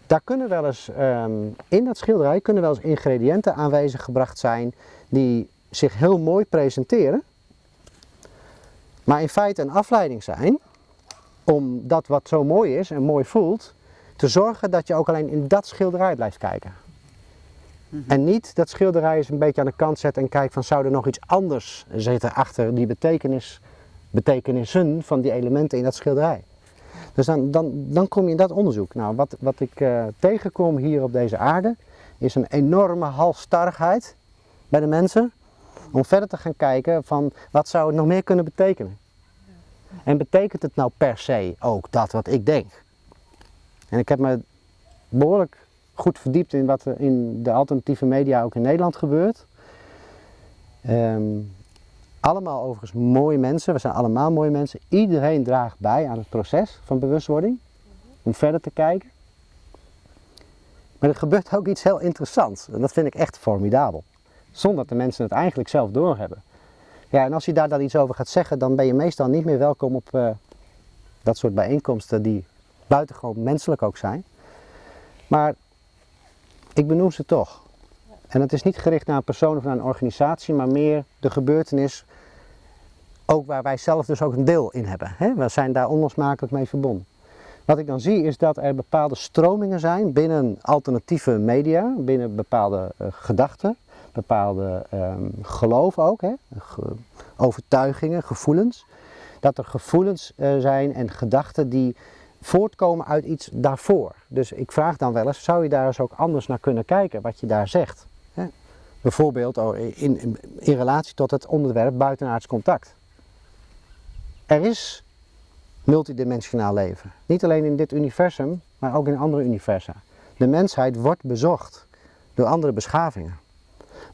S1: Daar kunnen wel eens, ehm, in dat schilderij kunnen wel eens ingrediënten aanwezig gebracht zijn die zich heel mooi presenteren. Maar in feite een afleiding zijn om dat wat zo mooi is en mooi voelt, te zorgen dat je ook alleen in dat schilderij blijft kijken. En niet dat schilderij eens een beetje aan de kant zet en kijkt van zou er nog iets anders zitten achter die betekenis, betekenissen van die elementen in dat schilderij. Dus dan, dan, dan kom je in dat onderzoek. Nou, wat, wat ik eh, tegenkom hier op deze aarde is een enorme halstarrigheid bij de mensen om verder te gaan kijken van wat zou het nog meer kunnen betekenen. En betekent het nou per se ook dat wat ik denk? En ik heb me behoorlijk goed verdiept in wat er in de alternatieve media ook in Nederland gebeurt. Ehm, allemaal overigens mooie mensen, we zijn allemaal mooie mensen. Iedereen draagt bij aan het proces van bewustwording, om verder te kijken. Maar er gebeurt ook iets heel interessants en dat vind ik echt formidabel. Zonder dat de mensen het eigenlijk zelf doorhebben. Ja, en als je daar dan iets over gaat zeggen, dan ben je meestal niet meer welkom op eh, dat soort bijeenkomsten die buitengewoon menselijk ook zijn. Maar ik benoem ze toch. En het is niet gericht naar een persoon of naar een organisatie, maar meer de gebeurtenis, ook waar wij zelf dus ook een deel in hebben. Hè? We zijn daar onlosmakelijk mee verbonden. Wat ik dan zie is dat er bepaalde stromingen zijn binnen alternatieve media, binnen bepaalde uh, gedachten, bepaalde um, geloof ook, hè? Ge overtuigingen, gevoelens. Dat er gevoelens uh, zijn en gedachten die voortkomen uit iets daarvoor. Dus ik vraag dan wel eens, zou je daar eens ook anders naar kunnen kijken, wat je daar zegt? Hè? Bijvoorbeeld oh, in, in, in relatie tot het onderwerp buitenaards contact. Er is multidimensionaal leven. Niet alleen in dit universum, maar ook in andere universa. De mensheid wordt bezocht door andere beschavingen.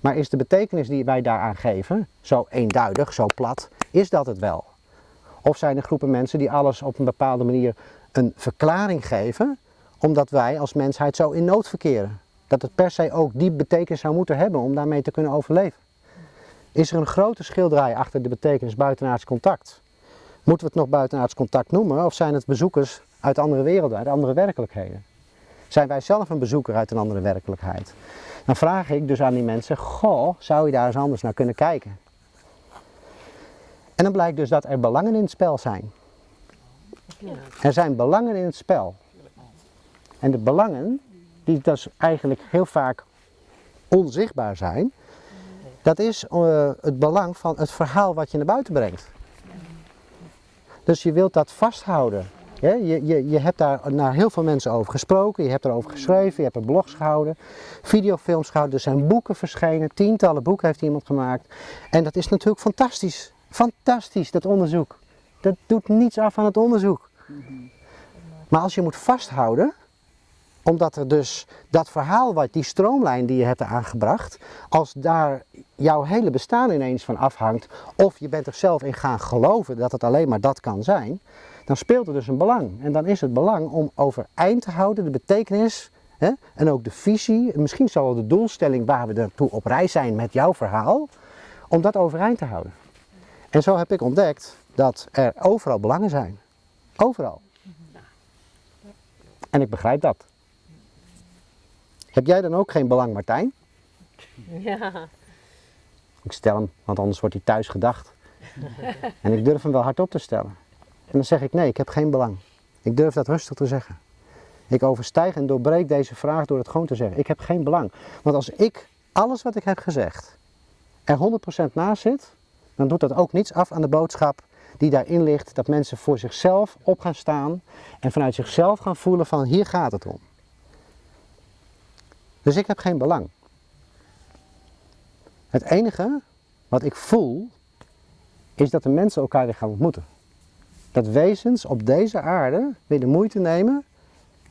S1: Maar is de betekenis die wij daaraan geven zo eenduidig, zo plat, is dat het wel? Of zijn er groepen mensen die alles op een bepaalde manier een verklaring geven, omdat wij als mensheid zo in nood verkeren? Dat het per se ook die betekenis zou moeten hebben om daarmee te kunnen overleven. Is er een grote schilderij achter de betekenis buitenaards contact? Moeten we het nog buitenaards contact noemen of zijn het bezoekers uit andere werelden, uit andere werkelijkheden? Zijn wij zelf een bezoeker uit een andere werkelijkheid? Dan vraag ik dus aan die mensen, goh, zou je daar eens anders naar kunnen kijken? En dan blijkt dus dat er belangen in het spel zijn. Er zijn belangen in het spel. En de belangen, die dus eigenlijk heel vaak onzichtbaar zijn, dat is uh, het belang van het verhaal wat je naar buiten brengt. Dus je wilt dat vasthouden. Je, je, je hebt daar naar heel veel mensen over gesproken, je hebt erover geschreven, je hebt er blogs gehouden, videofilms gehouden, er zijn boeken verschenen, tientallen boeken heeft iemand gemaakt. En dat is natuurlijk fantastisch, fantastisch dat onderzoek. Dat doet niets af aan het onderzoek. Maar als je moet vasthouden, omdat er dus dat verhaal, wat die stroomlijn die je hebt aangebracht, als daar jouw hele bestaan ineens van afhangt, of je bent er zelf in gaan geloven dat het alleen maar dat kan zijn, dan speelt er dus een belang. En dan is het belang om overeind te houden de betekenis hè, en ook de visie, misschien zal de doelstelling waar we naartoe op reis zijn met jouw verhaal, om dat overeind te houden. En zo heb ik ontdekt dat er overal belangen zijn. Overal. En ik begrijp dat. Heb jij dan ook geen belang, Martijn?
S3: Ja.
S1: Ik stel hem, want anders wordt hij thuis gedacht. en ik durf hem wel hardop te stellen. En dan zeg ik nee, ik heb geen belang. Ik durf dat rustig te zeggen. Ik overstijg en doorbreek deze vraag door het gewoon te zeggen. Ik heb geen belang. Want als ik alles wat ik heb gezegd er 100% naast zit, dan doet dat ook niets af aan de boodschap die daarin ligt. Dat mensen voor zichzelf op gaan staan en vanuit zichzelf gaan voelen van hier gaat het om. Dus ik heb geen belang. Het enige wat ik voel is dat de mensen elkaar weer gaan ontmoeten. Dat wezens op deze aarde weer de moeite nemen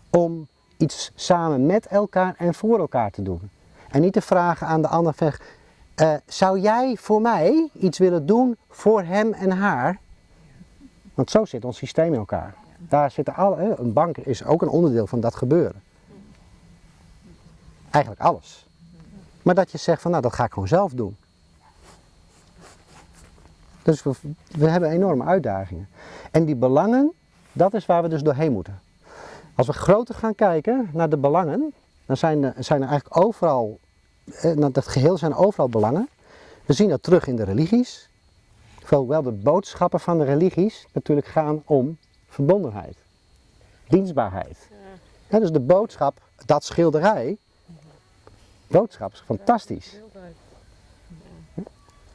S1: om iets samen met elkaar en voor elkaar te doen. En niet te vragen aan de ander, eh, zou jij voor mij iets willen doen voor hem en haar? Want zo zit ons systeem in elkaar. Daar zitten alle, een bank is ook een onderdeel van dat gebeuren. Eigenlijk alles. Maar dat je zegt van nou dat ga ik gewoon zelf doen. Dus we, hebben enorme uitdagingen. En die belangen, dat is waar we dus doorheen moeten. Als we groter gaan kijken naar de belangen, dan zijn er, zijn er eigenlijk overal, eh, dat geheel zijn overal belangen. We zien dat terug in de religies. Hoewel de boodschappen van de religies natuurlijk gaan om verbondenheid, dienstbaarheid. Ja, dus de boodschap, dat schilderij, boodschap is fantastisch.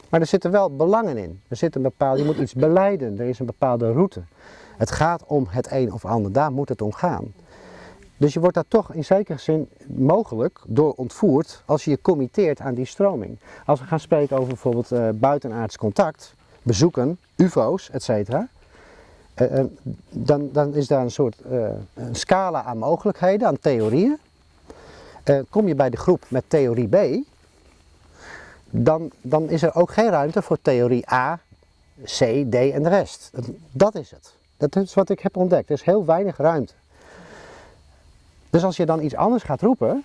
S1: Maar er zitten wel belangen in. Er zit een bepaald, je moet iets beleiden, er is een bepaalde route. Het gaat om het een of ander, daar moet het om gaan. Dus je wordt daar toch in zekere zin mogelijk door ontvoerd als je je committeert aan die stroming. Als we gaan spreken over bijvoorbeeld eh, buitenaards contact, bezoeken, ufo's, etc. eh, eh, dan, dan is daar een soort eh, een scala aan mogelijkheden, aan theorieën. Kom je bij de groep met theorie B, dan, dan is er ook geen ruimte voor theorie A, C, D en de rest. Dat, dat is het. Dat is wat ik heb ontdekt. Er is heel weinig ruimte. Dus als je dan iets anders gaat roepen,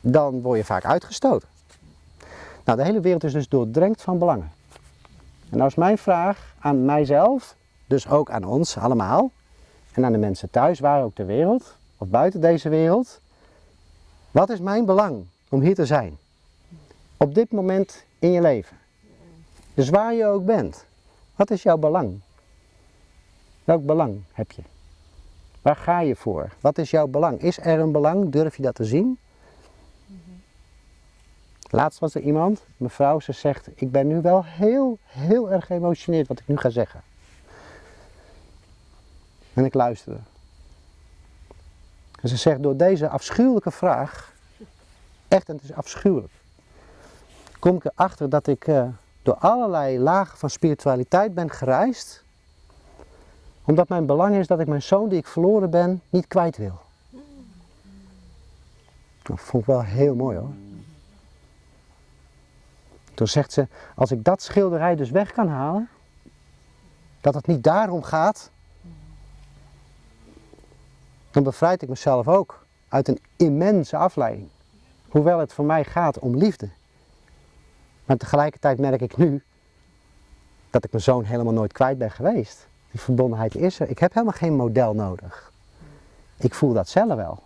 S1: dan word je vaak uitgestoten. Nou, de hele wereld is dus doordrenkt van belangen. En nou is mijn vraag aan mijzelf, dus ook aan ons allemaal, en aan de mensen thuis, waar ook ter wereld, of buiten deze wereld. Wat is mijn belang om hier te zijn? Op dit moment in je leven. Dus waar je ook bent. Wat is jouw belang? Welk belang heb je? Waar ga je voor? Wat is jouw belang? Is er een belang? Durf je dat te zien? Laatst was er iemand, mevrouw, ze zegt, ik ben nu wel heel, heel erg geëmotioneerd wat ik nu ga zeggen. En ik luisterde. En ze zegt, door deze afschuwelijke vraag, echt, en het is afschuwelijk, kom ik erachter dat ik eh, door allerlei lagen van spiritualiteit ben gereisd, omdat mijn belang is dat ik mijn zoon die ik verloren ben, niet kwijt wil. Dat vond ik wel heel mooi hoor. Toen zegt ze, als ik dat schilderij dus weg kan halen, dat het niet daarom gaat, dan bevrijd ik mezelf ook uit een immense afleiding. Hoewel het voor mij gaat om liefde. Maar tegelijkertijd merk ik nu dat ik mijn zoon helemaal nooit kwijt ben geweest. Die verbondenheid is er. Ik heb helemaal geen model nodig. Ik voel dat zelf wel.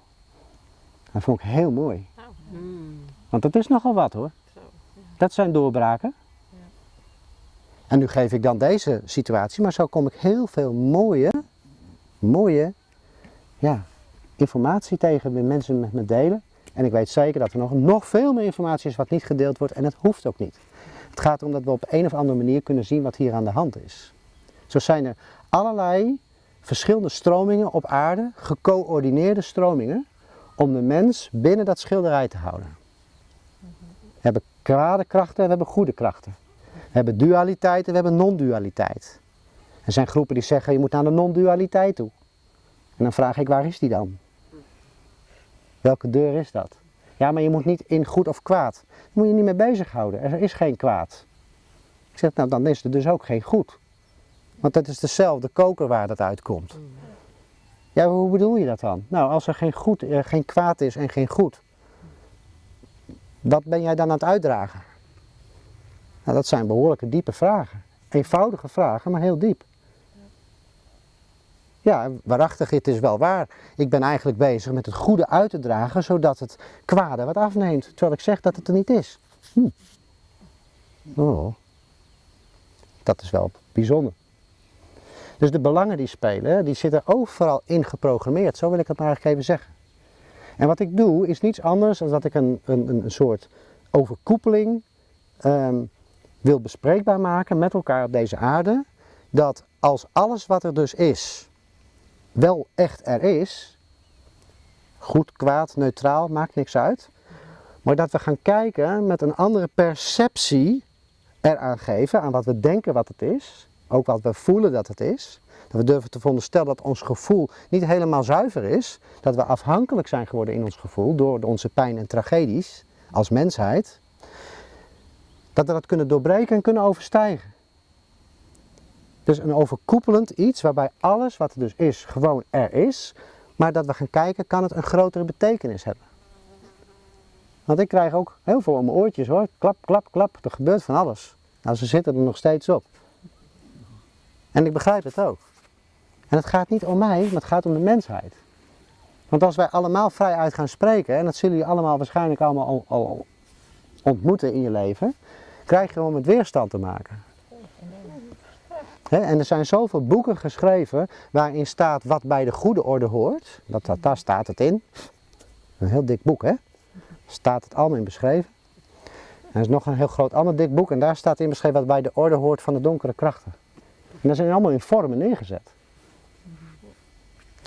S1: Dat vond ik heel mooi.
S3: Hmm.
S1: Want dat is nogal wat hoor. Dat zijn doorbraken. En nu geef ik dan deze situatie, maar zo kom ik heel veel mooie, mooie ja, informatie tegen die mensen met me delen. En ik weet zeker dat er nog, nog veel meer informatie is wat niet gedeeld wordt en het hoeft ook niet. Het gaat erom dat we op een of andere manier kunnen zien wat hier aan de hand is. Zo zijn er allerlei verschillende stromingen op aarde, gecoördineerde stromingen, om de mens binnen dat schilderij te houden. We hebben kwade krachten en we hebben goede krachten. We hebben dualiteit en we hebben non-dualiteit. Er zijn groepen die zeggen je moet naar de non-dualiteit toe. En dan vraag ik waar is die dan? Welke deur is dat? Ja, maar je moet niet in goed of kwaad. Daar moet je niet mee bezighouden. Er is geen kwaad. Ik zeg, nou dan is er dus ook geen goed. Want dat is dezelfde koker waar dat uitkomt. Ja, hoe bedoel je dat dan? Nou, als er geen, goed, eh, geen kwaad is en geen goed, wat ben jij dan aan het uitdragen? Nou, dat zijn behoorlijke diepe vragen. Eenvoudige vragen, maar heel diep. Ja, waarachtig, het is wel waar. Ik ben eigenlijk bezig met het goede uit te dragen, zodat het kwade wat afneemt. Terwijl ik zeg dat het er niet is. Hm. Oh. Dat is wel bijzonder. Dus de belangen die spelen, die zitten overal in geprogrammeerd. Zo wil ik het maar eigenlijk even zeggen. En wat ik doe, is niets anders dan dat ik een, een, een soort overkoepeling ehm, wil bespreekbaar maken met elkaar op deze aarde. Dat als alles wat er dus is, wel echt er is, goed, kwaad, neutraal, maakt niks uit. Maar dat we gaan kijken met een andere perceptie eraan geven, aan wat we denken wat het is, ook wat we voelen dat het is. Dat we durven te veronderstellen dat ons gevoel niet helemaal zuiver is. Dat we afhankelijk zijn geworden in ons gevoel door onze pijn en tragedies als mensheid. Dat we dat kunnen doorbreken en kunnen overstijgen. Dus een overkoepelend iets waarbij alles wat er dus is, gewoon er is. Maar dat we gaan kijken, kan het een grotere betekenis hebben. Want ik krijg ook heel veel om mijn oortjes hoor. Klap, klap, klap. Er gebeurt van alles. Nou, ze zitten er nog steeds op. En ik begrijp het ook. En het gaat niet om mij, maar het gaat om de mensheid. Want als wij allemaal vrij uit gaan spreken, en dat zullen jullie allemaal waarschijnlijk allemaal al, ontmoeten in je leven, krijg je gewoon met weerstand te maken. En er zijn zoveel boeken geschreven waarin staat wat bij de goede orde hoort. Dat, dat, daar staat het in. Een heel dik boek hè. Staat het allemaal in beschreven. En er is nog een heel groot ander dik boek en daar staat in beschreven wat bij de orde hoort van de donkere krachten. En dat zijn allemaal in vormen neergezet.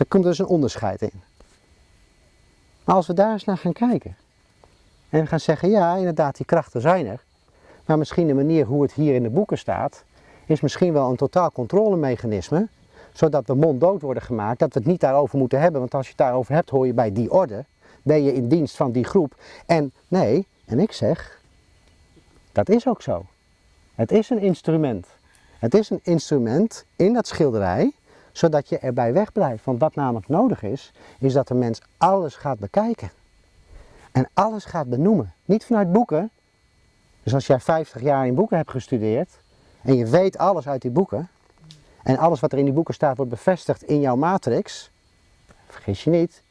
S1: Er komt dus een onderscheid in. Maar als we daar eens naar gaan kijken. En gaan zeggen, ja inderdaad die krachten zijn er. Maar misschien de manier hoe het hier in de boeken staat, is misschien wel een totaal controlemechanisme. Zodat we monddood worden gemaakt, dat we het niet daarover moeten hebben. Want als je het daarover hebt, hoor je bij die orde. Ben je in dienst van die groep. En nee, en ik zeg, dat is ook zo. Het is een instrument. Het is een instrument in dat schilderij, zodat je erbij wegblijft. Want wat namelijk nodig is, is dat de mens alles gaat bekijken. En alles gaat benoemen. Niet vanuit boeken. Dus als jij 50 jaar in boeken hebt gestudeerd, en je weet alles uit die boeken, en alles wat er in die boeken staat wordt bevestigd in jouw matrix, vergis je niet,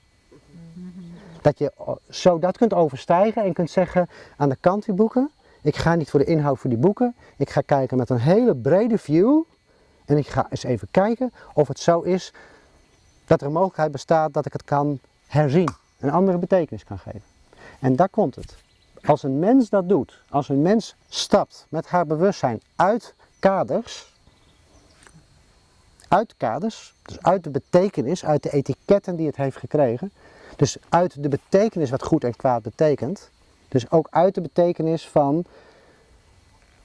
S1: dat je zo dat kunt overstijgen en kunt zeggen aan de kant die boeken, ik ga niet voor de inhoud van die boeken, ik ga kijken met een hele brede view en ik ga eens even kijken of het zo is dat er een mogelijkheid bestaat dat ik het kan herzien, een andere betekenis kan geven. En daar komt het. Als een mens dat doet, als een mens stapt met haar bewustzijn uit kaders, uit kaders, dus uit de betekenis, uit de etiketten die het heeft gekregen, dus uit de betekenis wat goed en kwaad betekent, dus ook uit de betekenis van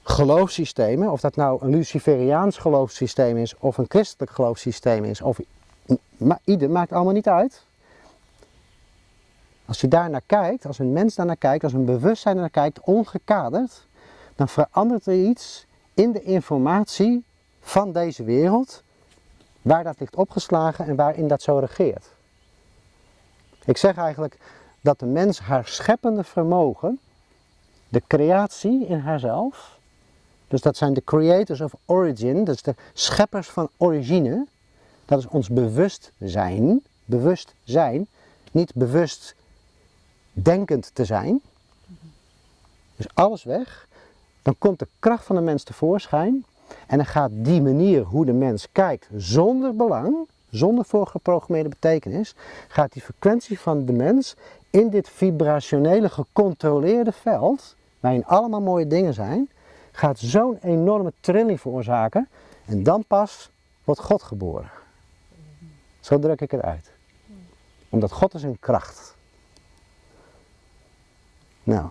S1: geloofssystemen, of dat nou een Luciferiaans geloofssysteem is, of een christelijk geloofssysteem is, of maar ieder maakt allemaal niet uit. Als je daar naar kijkt, als een mens daar naar kijkt, als een bewustzijn naar kijkt, ongekaderd, dan verandert er iets in de informatie van deze wereld, waar dat ligt opgeslagen en waarin dat zo regeert. Ik zeg eigenlijk dat de mens haar scheppende vermogen, de creatie in haarzelf, dus dat zijn de creators of origin, dus de scheppers van origine, dat is ons bewustzijn, bewustzijn, niet bewust denkend te zijn. Dus alles weg. Dan komt de kracht van de mens tevoorschijn. En dan gaat die manier hoe de mens kijkt zonder belang, zonder voorgeprogrammeerde betekenis, gaat die frequentie van de mens in dit vibrationele gecontroleerde veld, waarin allemaal mooie dingen zijn, gaat zo'n enorme trilling veroorzaken en dan pas wordt God geboren. Zo druk ik het uit. Omdat God is een kracht. Nou,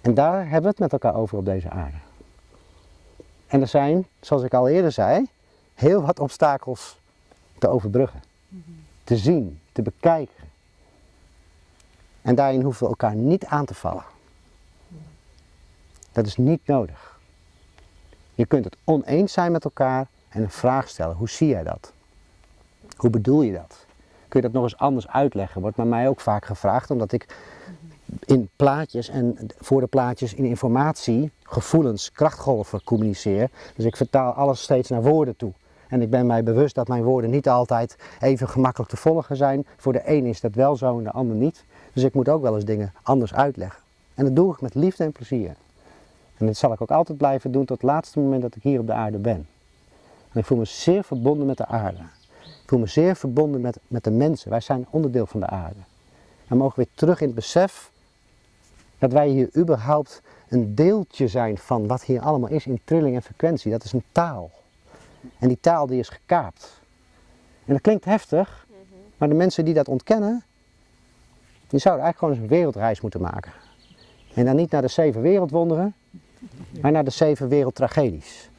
S1: en daar hebben we het met elkaar over op deze aarde. En er zijn, zoals ik al eerder zei, heel wat obstakels te overbruggen. Te zien, te bekijken. En daarin hoeven we elkaar niet aan te vallen. Dat is niet nodig. Je kunt het oneens zijn met elkaar en een vraag stellen. Hoe zie jij dat? Hoe bedoel je dat? Kun je dat nog eens anders uitleggen? Wordt bij mij ook vaak gevraagd, omdat ik in plaatjes en voor de plaatjes in informatie, gevoelens, krachtgolven communiceer. Dus ik vertaal alles steeds naar woorden toe. En ik ben mij bewust dat mijn woorden niet altijd even gemakkelijk te volgen zijn. Voor de een is dat wel zo en de ander niet. Dus ik moet ook wel eens dingen anders uitleggen. En dat doe ik met liefde en plezier. En dat zal ik ook altijd blijven doen tot het laatste moment dat ik hier op de aarde ben. En ik voel me zeer verbonden met de aarde. Ik voel me zeer verbonden met, met de mensen. Wij zijn onderdeel van de aarde. En mogen weer terug in het besef dat wij hier überhaupt een deeltje zijn van wat hier allemaal is in trilling en frequentie. Dat is een taal. En die taal die is gekaapt. En dat klinkt heftig, maar de mensen die dat ontkennen, die zouden eigenlijk gewoon eens een wereldreis moeten maken. En dan niet naar de zeven wereldwonderen, maar naar de zeven wereldtragedies.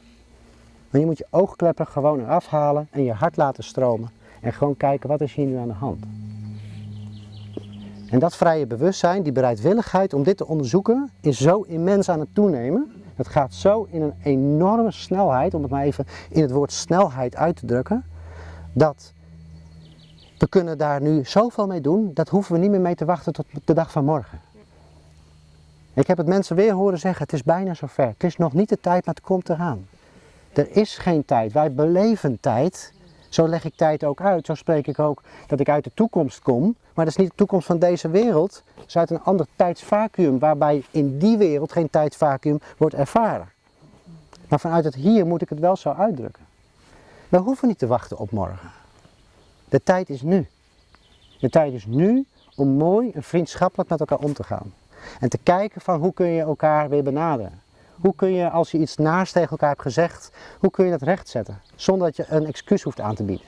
S1: Maar je moet je oogkleppen gewoon eraf halen en je hart laten stromen. En gewoon kijken wat is hier nu aan de hand. En dat vrije bewustzijn, die bereidwilligheid om dit te onderzoeken, is zo immens aan het toenemen. Het gaat zo in een enorme snelheid, om het maar even in het woord snelheid uit te drukken, dat we kunnen daar nu zoveel mee doen, dat hoeven we niet meer mee te wachten tot de dag van morgen. Ik heb het mensen weer horen zeggen, het is bijna zover. Het is nog niet de tijd, maar het komt eraan. Er is geen tijd. Wij beleven tijd. Zo leg ik tijd ook uit. Zo spreek ik ook dat ik uit de toekomst kom. Maar dat is niet de toekomst van deze wereld. Het is uit een ander tijdsvacuüm. Waarbij in die wereld geen tijdsvacuüm wordt ervaren. Maar vanuit het hier moet ik het wel zo uitdrukken. We hoeven niet te wachten op morgen. De tijd is nu. De tijd is nu om mooi en vriendschappelijk met elkaar om te gaan. En te kijken van hoe kun je elkaar weer benaderen. Hoe kun je, als je iets naast tegen elkaar hebt gezegd, hoe kun je dat rechtzetten? Zonder dat je een excuus hoeft aan te bieden.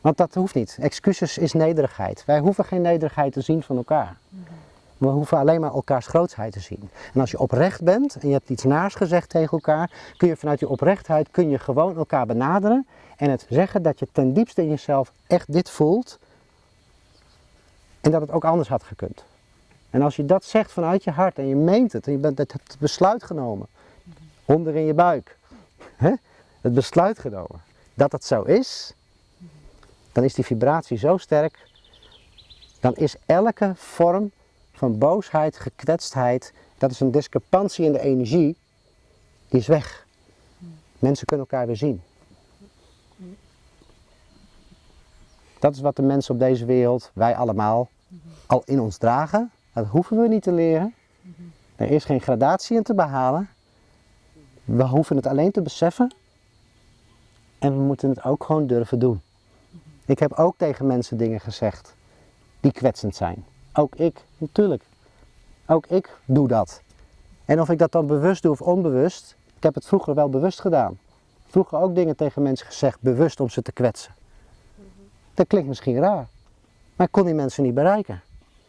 S1: Want dat hoeft niet. Excuses is nederigheid. Wij hoeven geen nederigheid te zien van elkaar. We hoeven alleen maar elkaars grootsheid te zien. En als je oprecht bent en je hebt iets naars gezegd tegen elkaar, kun je vanuit die oprechtheid kun je gewoon elkaar benaderen en het zeggen dat je ten diepste in jezelf echt dit voelt en dat het ook anders had gekund. En als je dat zegt vanuit je hart en je meent het en je bent het besluit genomen, onder in je buik, hè? het besluit genomen dat het zo is, dan is die vibratie zo sterk, dan is elke vorm van boosheid, gekwetstheid, dat is een discrepantie in de energie, die is weg. Mensen kunnen elkaar weer zien. Dat is wat de mensen op deze wereld, wij allemaal, al in ons dragen. Dat hoeven we niet te leren. Er is geen gradatie in te behalen. We hoeven het alleen te beseffen. En we moeten het ook gewoon durven doen. Ik heb ook tegen mensen dingen gezegd die kwetsend zijn. Ook ik, natuurlijk. Ook ik doe dat. En of ik dat dan bewust doe of onbewust, ik heb het vroeger wel bewust gedaan. Vroeger ook dingen tegen mensen gezegd, bewust om ze te kwetsen. Dat klinkt misschien raar, maar ik kon die mensen niet bereiken.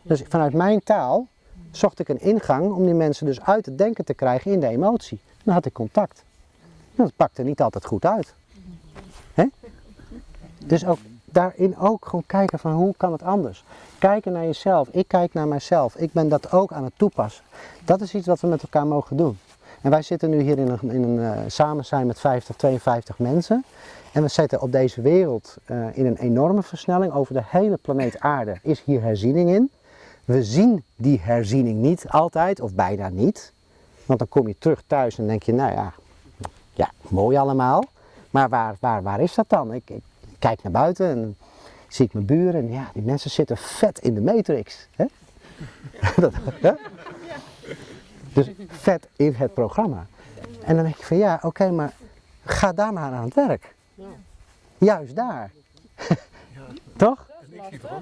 S1: Dus vanuit mijn taal zocht ik een ingang om die mensen dus uit het denken te krijgen in de emotie. Dan had ik contact. Dat pakte niet altijd goed uit. Dus ook daarin ook gewoon kijken van hoe kan het anders. Kijken naar jezelf. Ik kijk naar mijzelf. Ik ben dat ook aan het toepassen. Dat is iets wat we met elkaar mogen doen. En wij zitten nu hier in een, in een uh, samen zijn met 50, 52 mensen. En we zitten op deze wereld uh, in een enorme versnelling. Over de hele planeet aarde is hier herziening in. We zien die herziening niet altijd, of bijna niet. Want dan kom je terug thuis en denk je, nou ja, ja mooi allemaal. Maar waar, waar, waar is dat dan? Ik, ik kijk naar buiten en zie ik mijn buren en ja, die mensen zitten vet in de matrix. Hè? dat, hè? Dus vet in het programma. En dan denk je van ja, oké, maar ga daar maar aan het werk. Juist daar. Toch?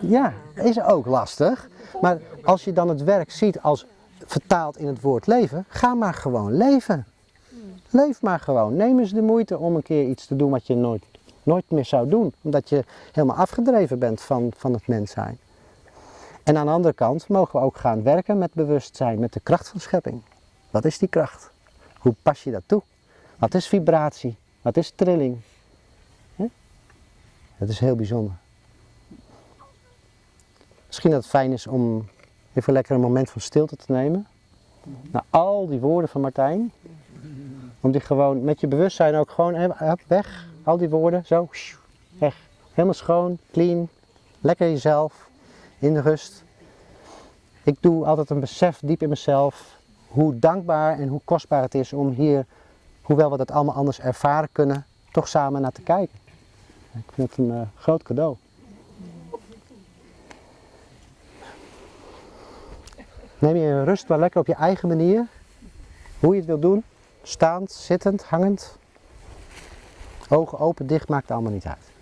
S1: Ja, is ook lastig. Maar als je dan het werk ziet als vertaald in het woord leven, ga maar gewoon leven. Leef maar gewoon. Neem eens de moeite om een keer iets te doen wat je nooit, nooit meer zou doen. Omdat je helemaal afgedreven bent van, van het mens zijn. En aan de andere kant mogen we ook gaan werken met bewustzijn, met de kracht van schepping. Wat is die kracht? Hoe pas je dat toe? Wat is vibratie? Wat is trilling? Dat is heel bijzonder. Misschien dat het fijn is om even lekker een moment van stilte te nemen. Na al die woorden van Martijn. Om die gewoon met je bewustzijn ook gewoon weg. Al die woorden, zo, weg. Helemaal schoon, clean, lekker jezelf, in de rust. Ik doe altijd een besef diep in mezelf hoe dankbaar en hoe kostbaar het is om hier, hoewel we dat allemaal anders ervaren kunnen, toch samen naar te kijken. Ik vind het een uh, groot cadeau. Neem je rust maar lekker op je eigen manier. Hoe je het wilt doen. Staand, zittend, hangend. Ogen open, dicht, maakt allemaal niet uit.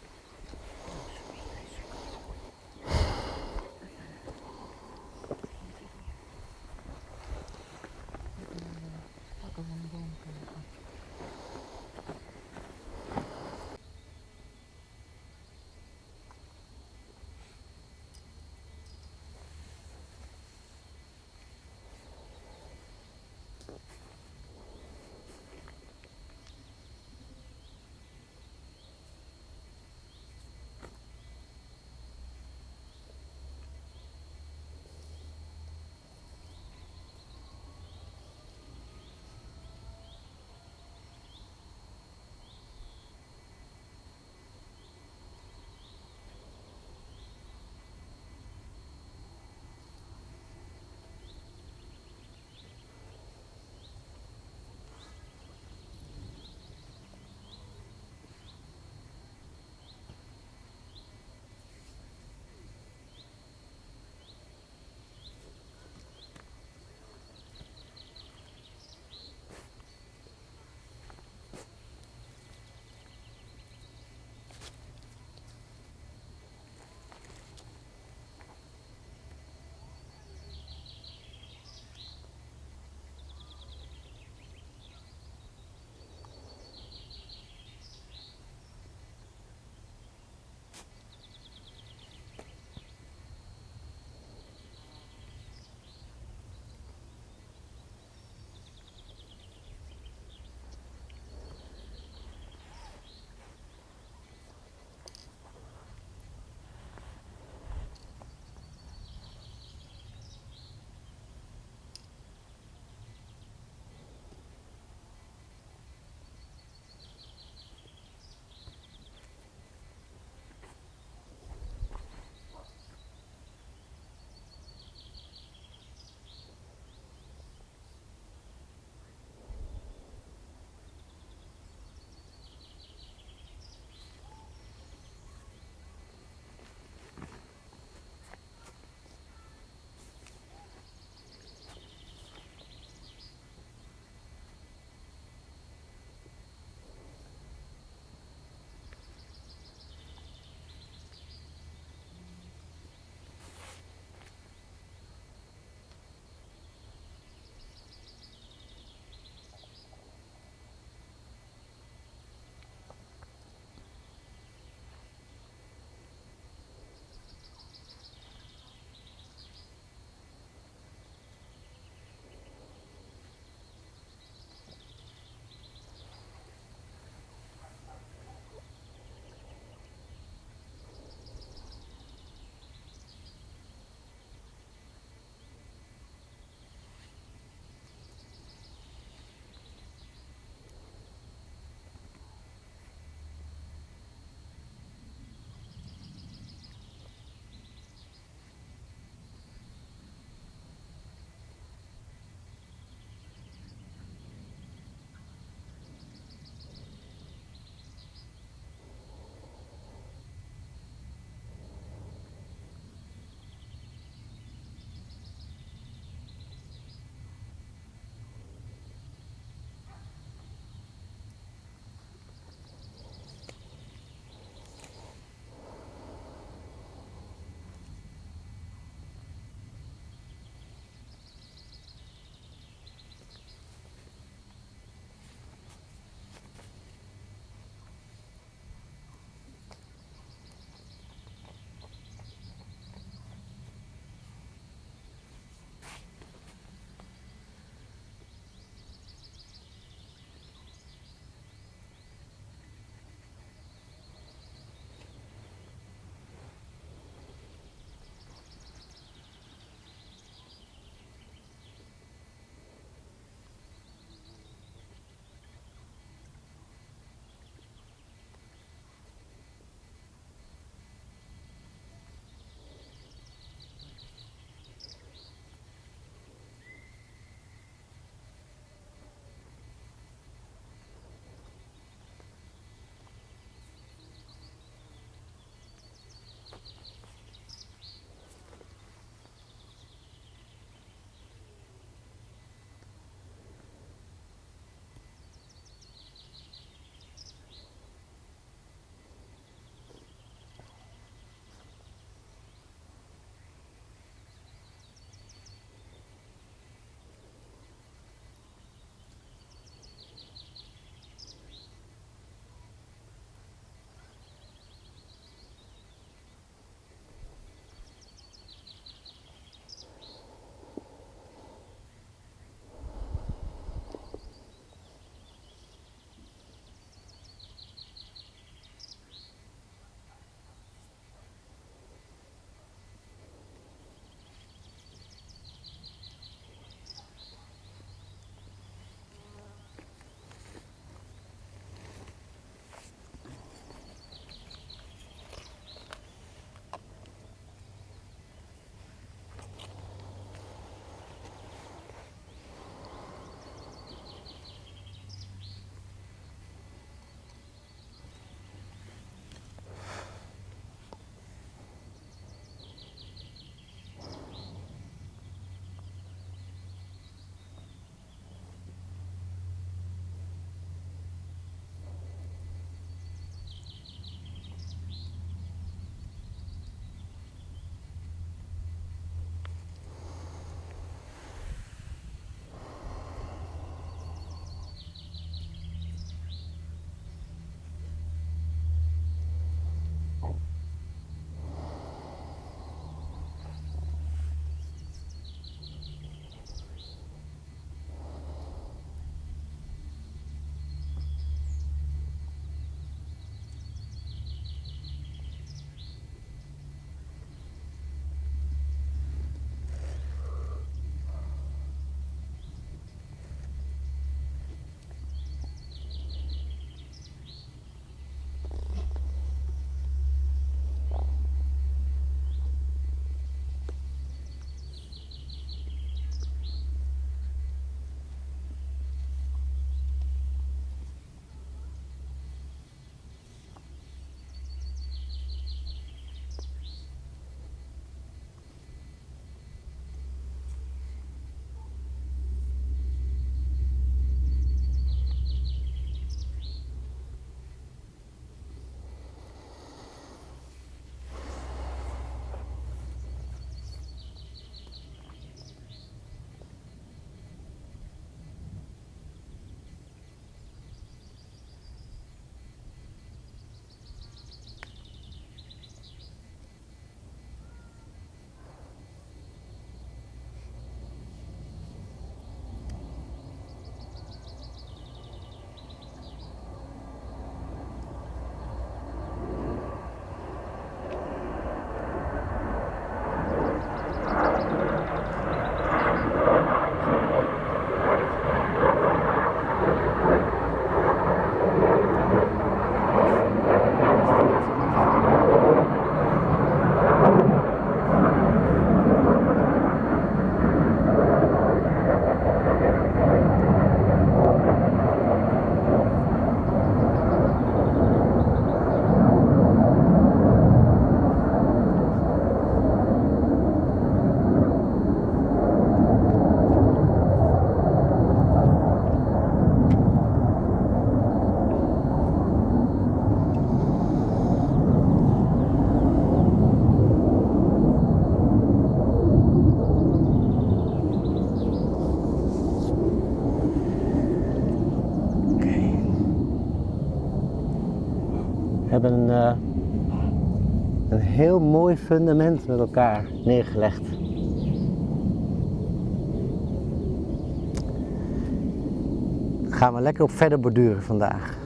S1: Mooi fundament met elkaar neergelegd. Gaan we lekker op verder borduren vandaag.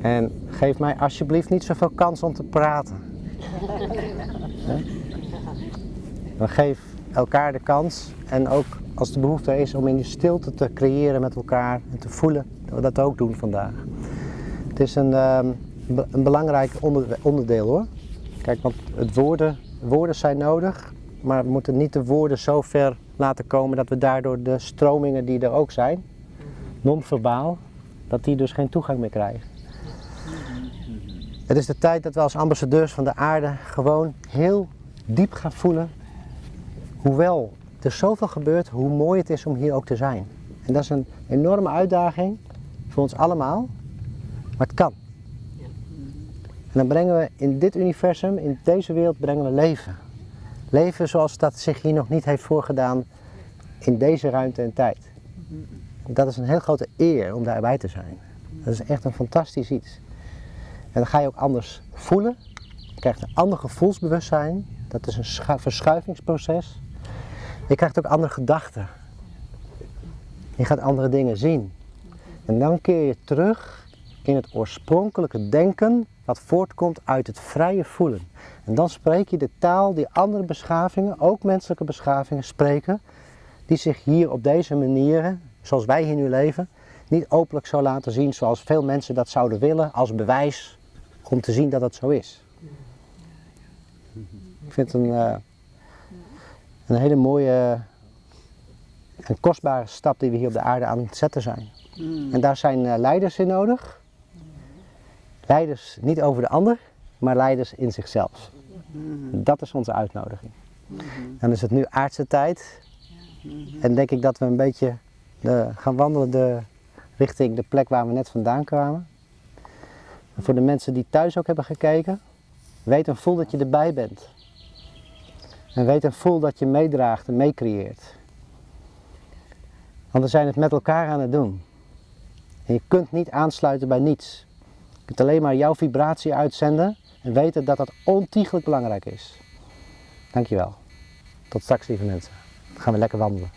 S1: En geef mij alsjeblieft niet zoveel kans om te praten. Maar geef elkaar de kans en ook als de behoefte is om in die stilte te creëren met elkaar en te voelen, dat we dat ook doen vandaag. Het is een, ehm, een belangrijk onder- onderdeel hoor. Kijk, want het woorden, woorden zijn nodig, maar we moeten niet de woorden zo ver laten komen dat we daardoor de stromingen die er ook zijn, non-verbaal, dat die dus geen toegang meer krijgen. Het is de tijd dat we als ambassadeurs van de aarde gewoon heel diep gaan voelen, hoewel er zoveel gebeurt, hoe mooi het is om hier ook te zijn. En dat is een enorme uitdaging voor ons allemaal, maar het kan. En dan brengen we in dit universum, in deze wereld, brengen we leven. Leven zoals dat zich hier nog niet heeft voorgedaan in deze ruimte en tijd. Dat is een heel grote eer om daarbij te zijn. Dat is echt een fantastisch iets. En dan ga je ook anders voelen. Je krijgt een ander gevoelsbewustzijn. Dat is een schu- verschuivingsproces. Je krijgt ook andere gedachten. Je gaat andere dingen zien. En dan keer je terug in het oorspronkelijke denken wat voortkomt uit het vrije voelen. En dan spreek je de taal die andere beschavingen, ook menselijke beschavingen, spreken, die zich hier op deze manieren, zoals wij hier nu leven, niet openlijk zou laten zien zoals veel mensen dat zouden willen als bewijs om te zien dat het zo is. Ik vind het een, eh, een hele mooie en kostbare stap die we hier op de aarde aan het zetten zijn. En daar zijn eh, leiders in nodig. Leiders niet over de ander, maar leiders in zichzelf. Dat is onze uitnodiging. Dan is het nu aardse tijd. En denk ik dat we een beetje de, gaan wandelen de, richting de plek waar we net vandaan kwamen. En voor de mensen die thuis ook hebben gekeken, weet en voel dat je erbij bent. En weet en voel dat je meedraagt en meecreëert. Want we zijn het met elkaar aan het doen. En je kunt niet aansluiten bij niets. Alleen maar jouw vibratie uitzenden en weten dat dat ontiegelijk belangrijk is. Dankjewel. Tot straks lieve mensen. Dan gaan we lekker wandelen.